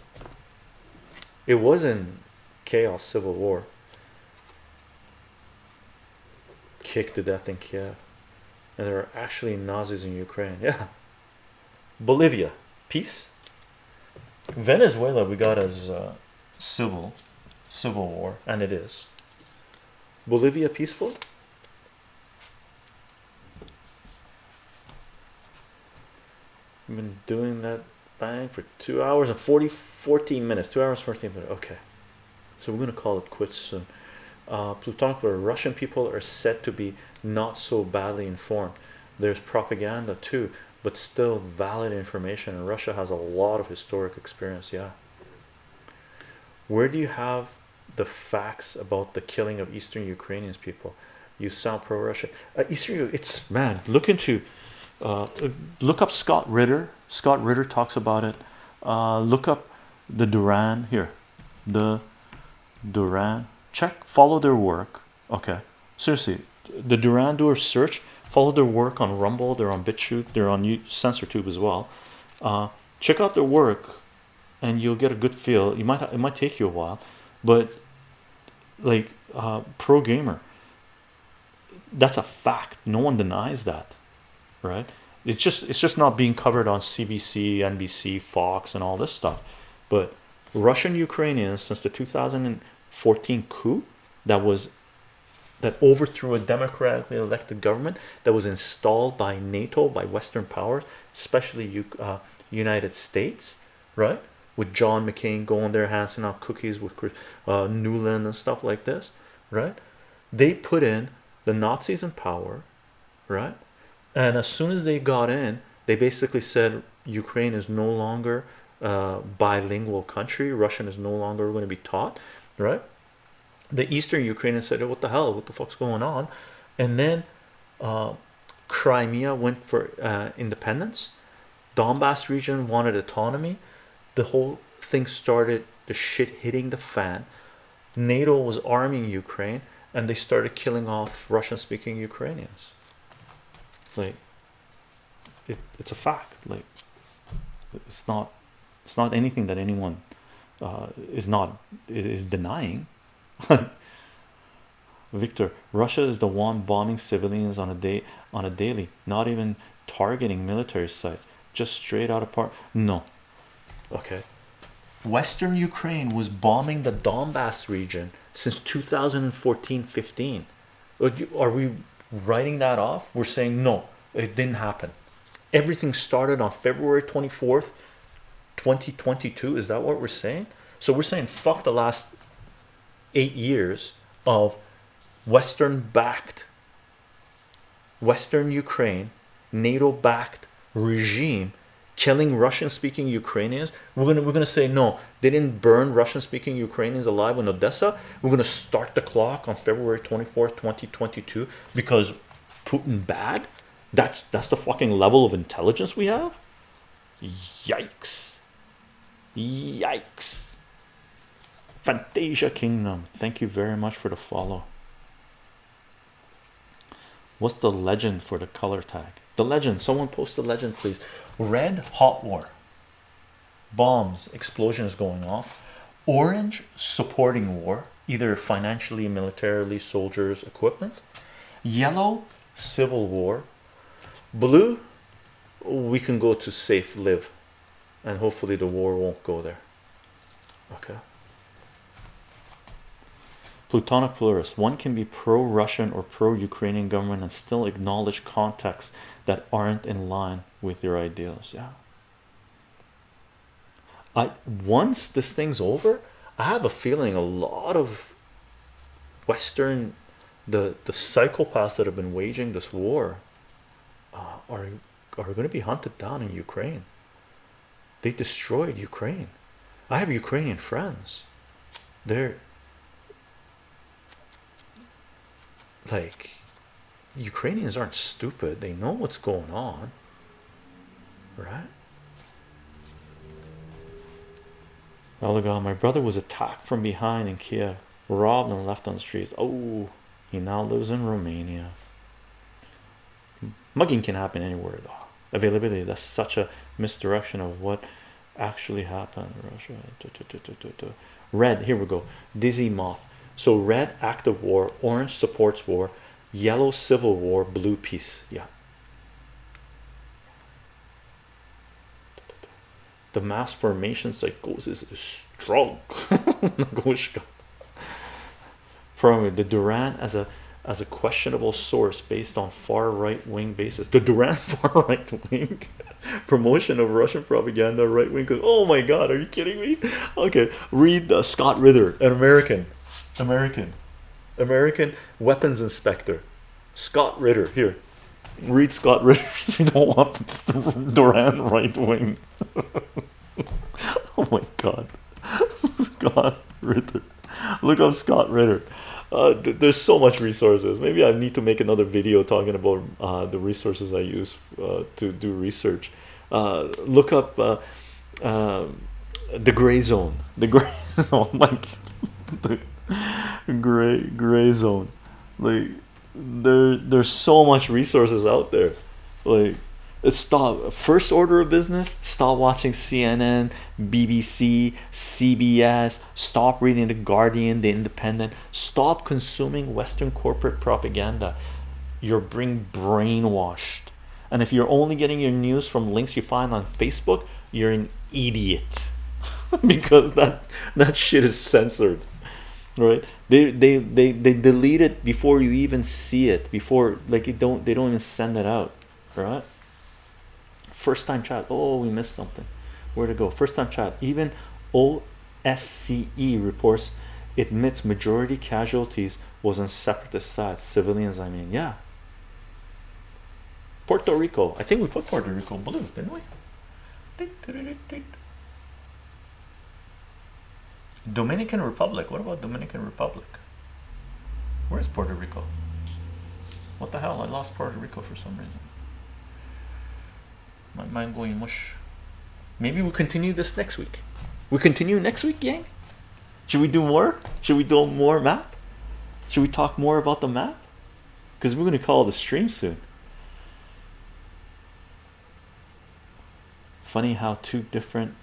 It wasn't chaos, civil war. Kicked to death in Kiev, and there are actually Nazis in Ukraine. Yeah, Bolivia, peace. Venezuela, we got as uh, civil, civil war, and it is. Bolivia, peaceful. I've been doing that bang for two hours and 40 14 minutes two hours 14 minutes okay. So we're going to call it quits soon. Uh, Plutonic where Russian people are said to be not so badly informed. There's propaganda too but still valid information and Russia has a lot of historic experience yeah. Where do you have the facts about the killing of Eastern Ukrainians people? You sound pro-Russian. Uh, Eastern it's man look into uh, look up Scott Ritter. Scott Ritter talks about it. Uh, look up the Duran. Here. The Duran. Check follow their work. Okay. Seriously the Duran do a search follow their work on Rumble they're on BitChute they're on SensorTube as well. Uh, check out their work and you'll get a good feel. You might it might take you a while but like uh, pro gamer that's a fact. No one denies that right? It's just it's just not being covered on CBC NBC Fox and all this stuff. But Russian Ukrainians since the 2014 coup that was that overthrew a democratically elected government that was installed by NATO by Western powers especially uh, United States right? With John McCain going there handing out cookies with uh, Nuland and stuff like this right? They put in the Nazis in power right and as soon as they got in they basically said Ukraine is no longer a bilingual country. Russian is no longer going to be taught right? The Eastern Ukrainians said what the hell? What the fuck's going on? And then uh, Crimea went for uh, independence. Donbass region wanted autonomy. The whole thing started the shit hitting the fan. NATO was arming Ukraine and they started killing off Russian speaking Ukrainians like it, it's a fact like it's not it's not anything that anyone uh, is not is denying. Victor Russia is the one bombing civilians on a day on a daily not even targeting military sites just straight out of apart no. Okay. Western Ukraine was bombing the Donbass region since 2014 15 are we writing that off we're saying no it didn't happen. Everything started on February 24th 2022 is that what we're saying? So we're saying fuck the last eight years of Western backed Western Ukraine NATO backed regime killing Russian speaking Ukrainians we're gonna we're gonna say no they didn't burn Russian speaking Ukrainians alive in Odessa. We're gonna start the clock on February 24th 2022 because Putin bad? That's that's the fucking level of intelligence we have? Yikes. Yikes. Fantasia Kingdom thank you very much for the follow. What's the legend for the color tag the legend someone post the legend please. Red hot war. Bombs explosions going off. Orange supporting war either financially militarily soldiers equipment. Yellow civil war. Blue we can go to safe live and hopefully the war won't go there. Okay. Plutonic plurist one can be pro-russian or pro-ukrainian government and still acknowledge contexts that aren't in line with your ideals yeah. I once this thing's over I have a feeling a lot of Western the the psychopaths that have been waging this war uh, are are going to be hunted down in Ukraine. They destroyed Ukraine. I have Ukrainian friends. They're like Ukrainians aren't stupid they know what's going on right Elgon, uh, my brother was attacked from behind in Kiev robbed and left on the streets. Oh, he now lives in Romania. Mugging can happen anywhere though. Availability, that's such a misdirection of what actually happened. Russia. Uh, red, here we go. Dizzy moth. So red active war, orange supports war, yellow civil war, blue peace. Yeah. The mass formation psychosis is strong. From the Duran as a as a questionable source based on far right wing basis. The Duran far right wing promotion of Russian propaganda, right wing. Oh my God, are you kidding me? Okay, read Scott Ritter, an American, American, American weapons inspector. Scott Ritter, here, read Scott Ritter. You don't want Duran right wing. oh my God, Scott Ritter, look up Scott Ritter. Uh, th there's so much resources. Maybe I need to make another video talking about uh, the resources I use uh, to do research. Uh, look up uh, um, the gray zone. The gray zone. Like gray gray zone. Like there there's so much resources out there. Like stop first order of business stop watching cnn bbc cbs stop reading the guardian the independent stop consuming western corporate propaganda. You're being brainwashed. And if you're only getting your news from links you find on facebook you're an idiot. Because that that shit is censored right? They they they, they delete it before you even see it before like it don't they don't even send it out right? First time chat oh we missed something. Where to go? First time chat even OSCE reports admits majority casualties was on separatist sides civilians I mean yeah. Puerto Rico I think we put Puerto Rico blue didn't we Dominican Republic what about Dominican Republic where's Puerto Rico what the hell I lost Puerto Rico for some reason my mind going mush. Maybe we'll continue this next week. We continue next week, gang. Should we do more? Should we do more map? Should we talk more about the map? Because we're going to call the stream soon. Funny how two different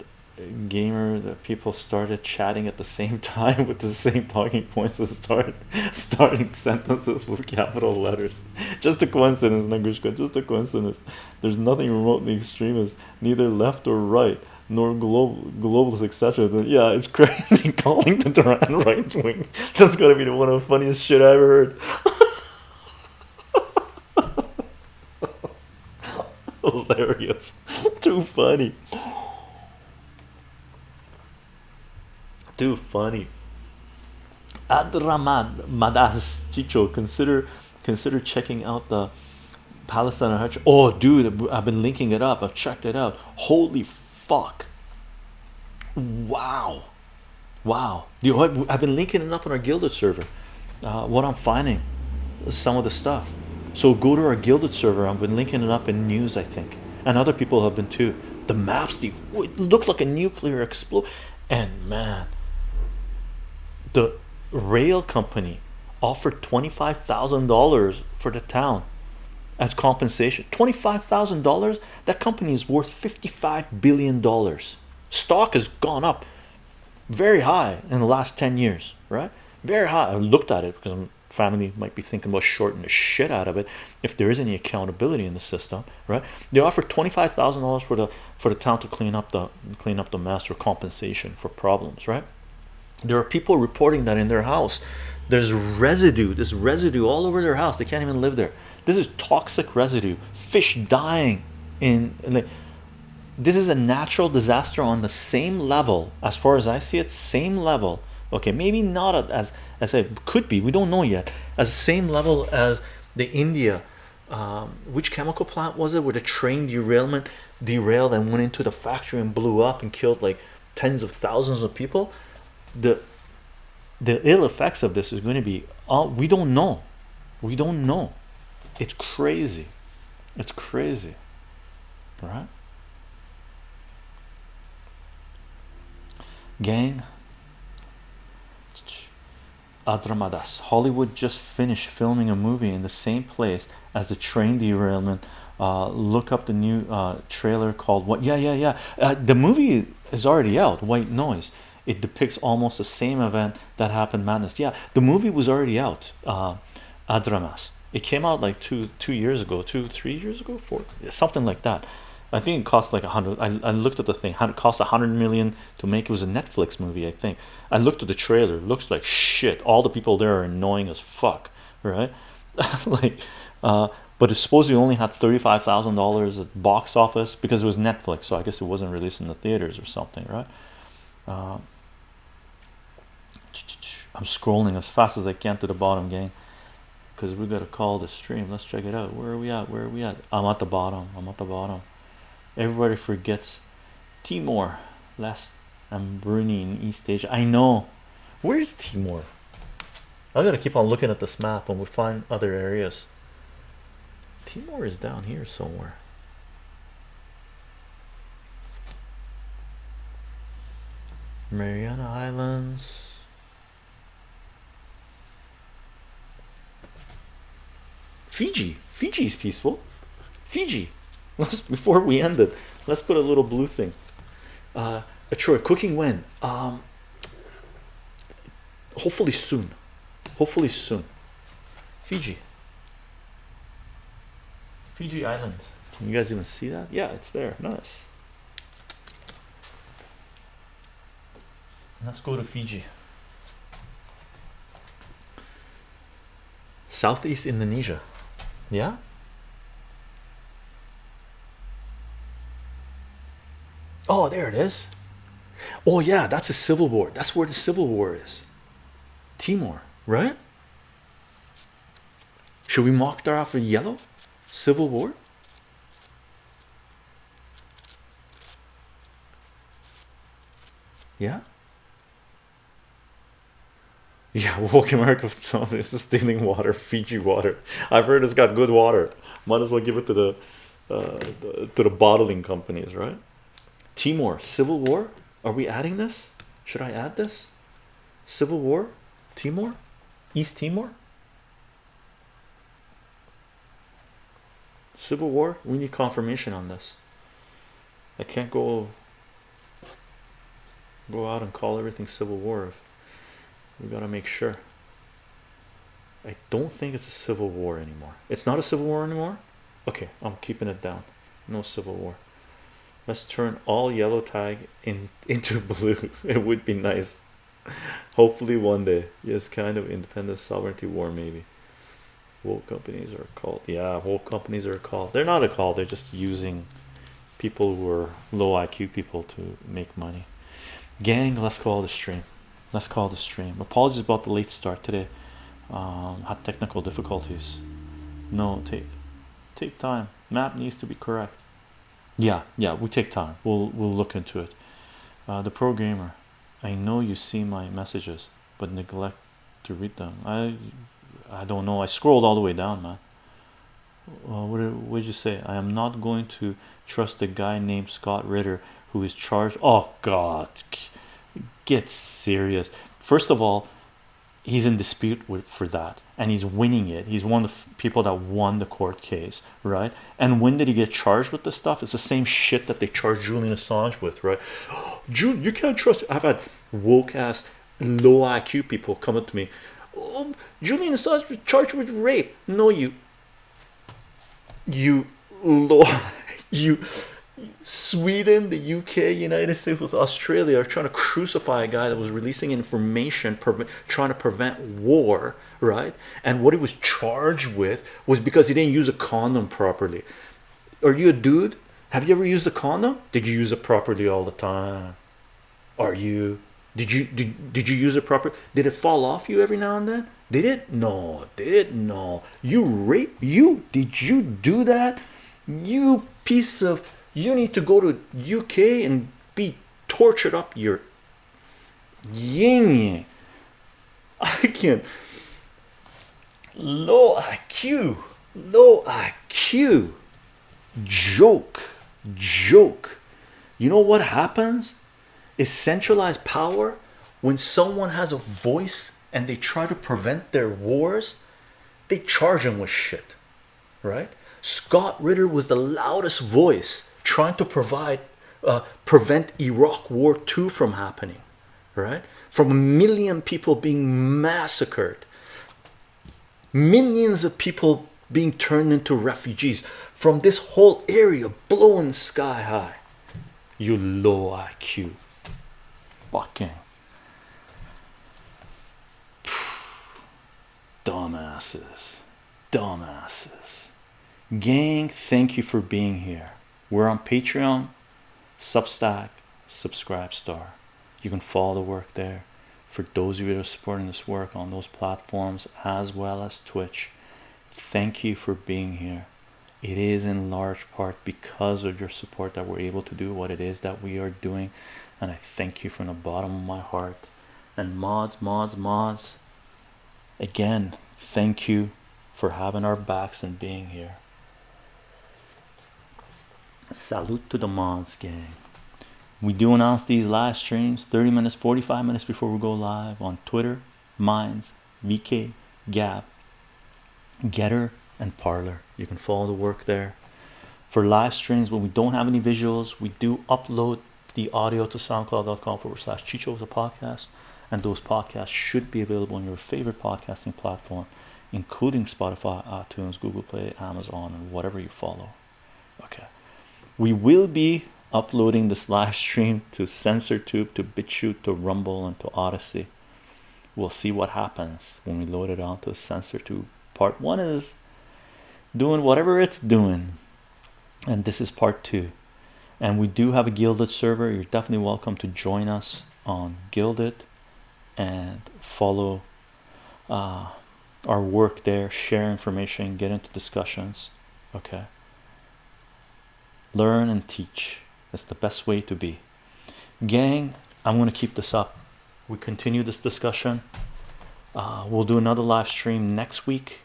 gamer that people started chatting at the same time with the same talking points. To start starting sentences with capital letters. Just a coincidence Nagushka just a coincidence. There's nothing remotely extremist neither left or right nor global globalist etc yeah it's crazy calling the Duran right wing that's gotta be the one of the funniest shit I ever heard. Hilarious. Too funny too funny. Adraman Madas Chicho consider consider checking out the Palestine Hutch. Oh dude I've been linking it up. I've checked it out. Holy fuck. Wow. Wow. I've been linking it up on our Guilded server uh, what I'm finding some of the stuff. So go to our Guilded server. I've been linking it up in news I think. And other people have been too. The maps the it looked like a nuclear explode and man the rail company offered $25,000 for the town as compensation. $25,000 that company is worth 55 billion dollars. Stock has gone up very high in the last 10 years right? Very high. I looked at it because I'm family might be thinking about shorting the shit out of it if there is any accountability in the system right? They offer $25,000 for the for the town to clean up the clean up the master compensation for problems right there are people reporting that in their house there's residue this residue all over their house. They can't even live there. This is toxic residue fish dying in, in like this is a natural disaster on the same level as far as I see it same level. Okay maybe not as as it could be we don't know yet as same level as the India um, which chemical plant was it where the train derailment derailed and went into the factory and blew up and killed like tens of thousands of people the the ill effects of this is going to be uh, we don't know we don't know it's crazy it's crazy right gang Adramadas. Hollywood just finished filming a movie in the same place as the train derailment. Uh, look up the new uh, trailer called what? Yeah, yeah, yeah. Uh, the movie is already out. White Noise. It depicts almost the same event that happened. Madness. Yeah, the movie was already out. Uh, Adramas. It came out like two two years ago, two three years ago, four something like that. I think it cost like a hundred. I, I looked at the thing. Had it cost a hundred million to make? It was a Netflix movie, I think. I looked at the trailer. It looks like shit. All the people there are annoying as fuck, right? like, uh, but it supposedly only had thirty-five thousand dollars at box office because it was Netflix. So I guess it wasn't released in the theaters or something, right? Uh, I'm scrolling as fast as I can to the bottom, gang because we got to call the stream. Let's check it out. Where are we at? Where are we at? I'm at the bottom. I'm at the bottom. Everybody forgets Timor, last and Brunei in East Asia. I know. Where's Timor? I gotta keep on looking at this map and we find other areas. Timor is down here somewhere. Mariana Islands. Fiji. Fiji is peaceful. Fiji. Let's before we end it, let's put a little blue thing. Uh Troy, cooking when? Um hopefully soon. Hopefully soon. Fiji. Fiji Islands. Can you guys even see that? Yeah, it's there. Nice. Let's go to Fiji. Southeast Indonesia. Yeah. Oh, there it is. Oh, yeah, that's a civil war. That's where the civil war is. Timor, right? Should we mark that off with yellow? Civil war? Yeah. Yeah, woke America is stealing water, Fiji water. I've heard it's got good water. Might as well give it to the, uh, the to the bottling companies, right? Timor, civil war. Are we adding this? Should I add this? Civil war, Timor, East Timor. Civil war. We need confirmation on this. I can't go go out and call everything civil war we got to make sure. I don't think it's a civil war anymore. It's not a civil war anymore? Okay I'm keeping it down. No civil war. Let's turn all yellow tag in into blue. It would be nice. Hopefully one day. Yes kind of independent sovereignty war maybe. Woke companies are called yeah woke companies are called. They're not a call they're just using people who are low IQ people to make money. Gang let's call the stream let's call the stream. Apologies about the late start today. Um had technical difficulties. No take take time. Map needs to be correct. Yeah yeah we take time. We'll we'll look into it. Uh, the programmer I know you see my messages but neglect to read them. I I don't know. I scrolled all the way down man. Uh, what would you say? I am not going to trust a guy named Scott Ritter who is charged. Oh god get serious. First of all he's in dispute with for that and he's winning it. He's one of the people that won the court case right? And when did he get charged with this stuff? It's the same shit that they charged Julian Assange with right? Julian you can't trust I've had woke ass low IQ people come up to me oh, Julian Assange was charged with rape. No you you low you Sweden, the UK, United States with Australia are trying to crucify a guy that was releasing information trying to prevent war, right? And what he was charged with was because he didn't use a condom properly. Are you a dude? Have you ever used a condom? Did you use it properly all the time? Are you? Did you did, did you use it properly? Did it fall off you every now and then? Did it? No, did no. You rape you? Did you do that? You piece of you need to go to UK and be tortured up. Your yin I can't. Low IQ low IQ joke. Joke. You know what happens? Is centralized power when someone has a voice and they try to prevent their wars they charge them with shit right? Scott Ritter was the loudest voice trying to provide uh, prevent Iraq war 2 from happening right? From a million people being massacred millions of people being turned into refugees from this whole area blowing sky high. You low IQ fucking dumbasses. Dumbasses. Gang thank you for being here we're on patreon. Substack. Subscribe star. You can follow the work there. For those of you that are supporting this work on those platforms as well as twitch thank you for being here. It is in large part because of your support that we're able to do what it is that we are doing and i thank you from the bottom of my heart. And mods mods mods again thank you for having our backs and being here salute to the mods gang. We do announce these live streams 30 minutes 45 minutes before we go live on twitter minds vk Gab Gettr and Parler you can follow the work there. For live streams when we don't have any visuals we do upload the audio to soundcloud.com forward slash chicho a podcast and those podcasts should be available on your favorite podcasting platform including spotify itunes google play amazon and whatever you follow. Okay we will be uploading this live stream to SensorTube, to BitChute, to Rumble, and to Odysee. We'll see what happens when we load it onto SensorTube. Part one is doing whatever it's doing, and this is part two. And we do have a Guilded server. You're definitely welcome to join us on Guilded and follow uh, our work there, share information, get into discussions. Okay learn and teach. That's the best way to be. Gang i'm going to keep this up. We continue this discussion. Uh, we'll do another live stream next week.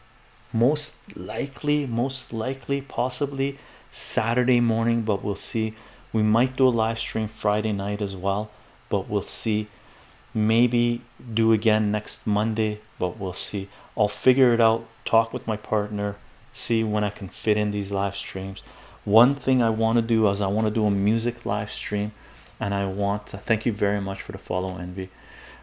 Most likely most likely possibly saturday morning but we'll see. We might do a live stream friday night as well but we'll see. Maybe do again next monday but we'll see. I'll figure it out talk with my partner see when i can fit in these live streams one thing I want to do is I want to do a music live stream and I want to thank you very much for the follow envy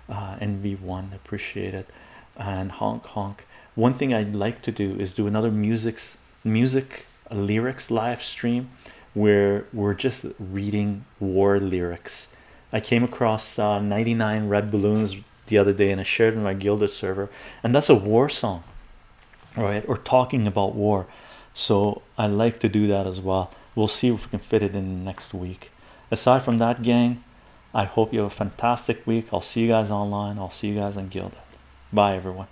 uh, NV1 appreciate it. And honk honk. One thing I'd like to do is do another music's music lyrics live stream where we're just reading war lyrics. I came across uh, 99 red balloons the other day and I shared in my Guilded server and that's a war song right? Or talking about war so I like to do that as well. We'll see if we can fit it in next week. Aside from that gang I hope you have a fantastic week. I'll see you guys online. I'll see you guys on Guilded. Bye everyone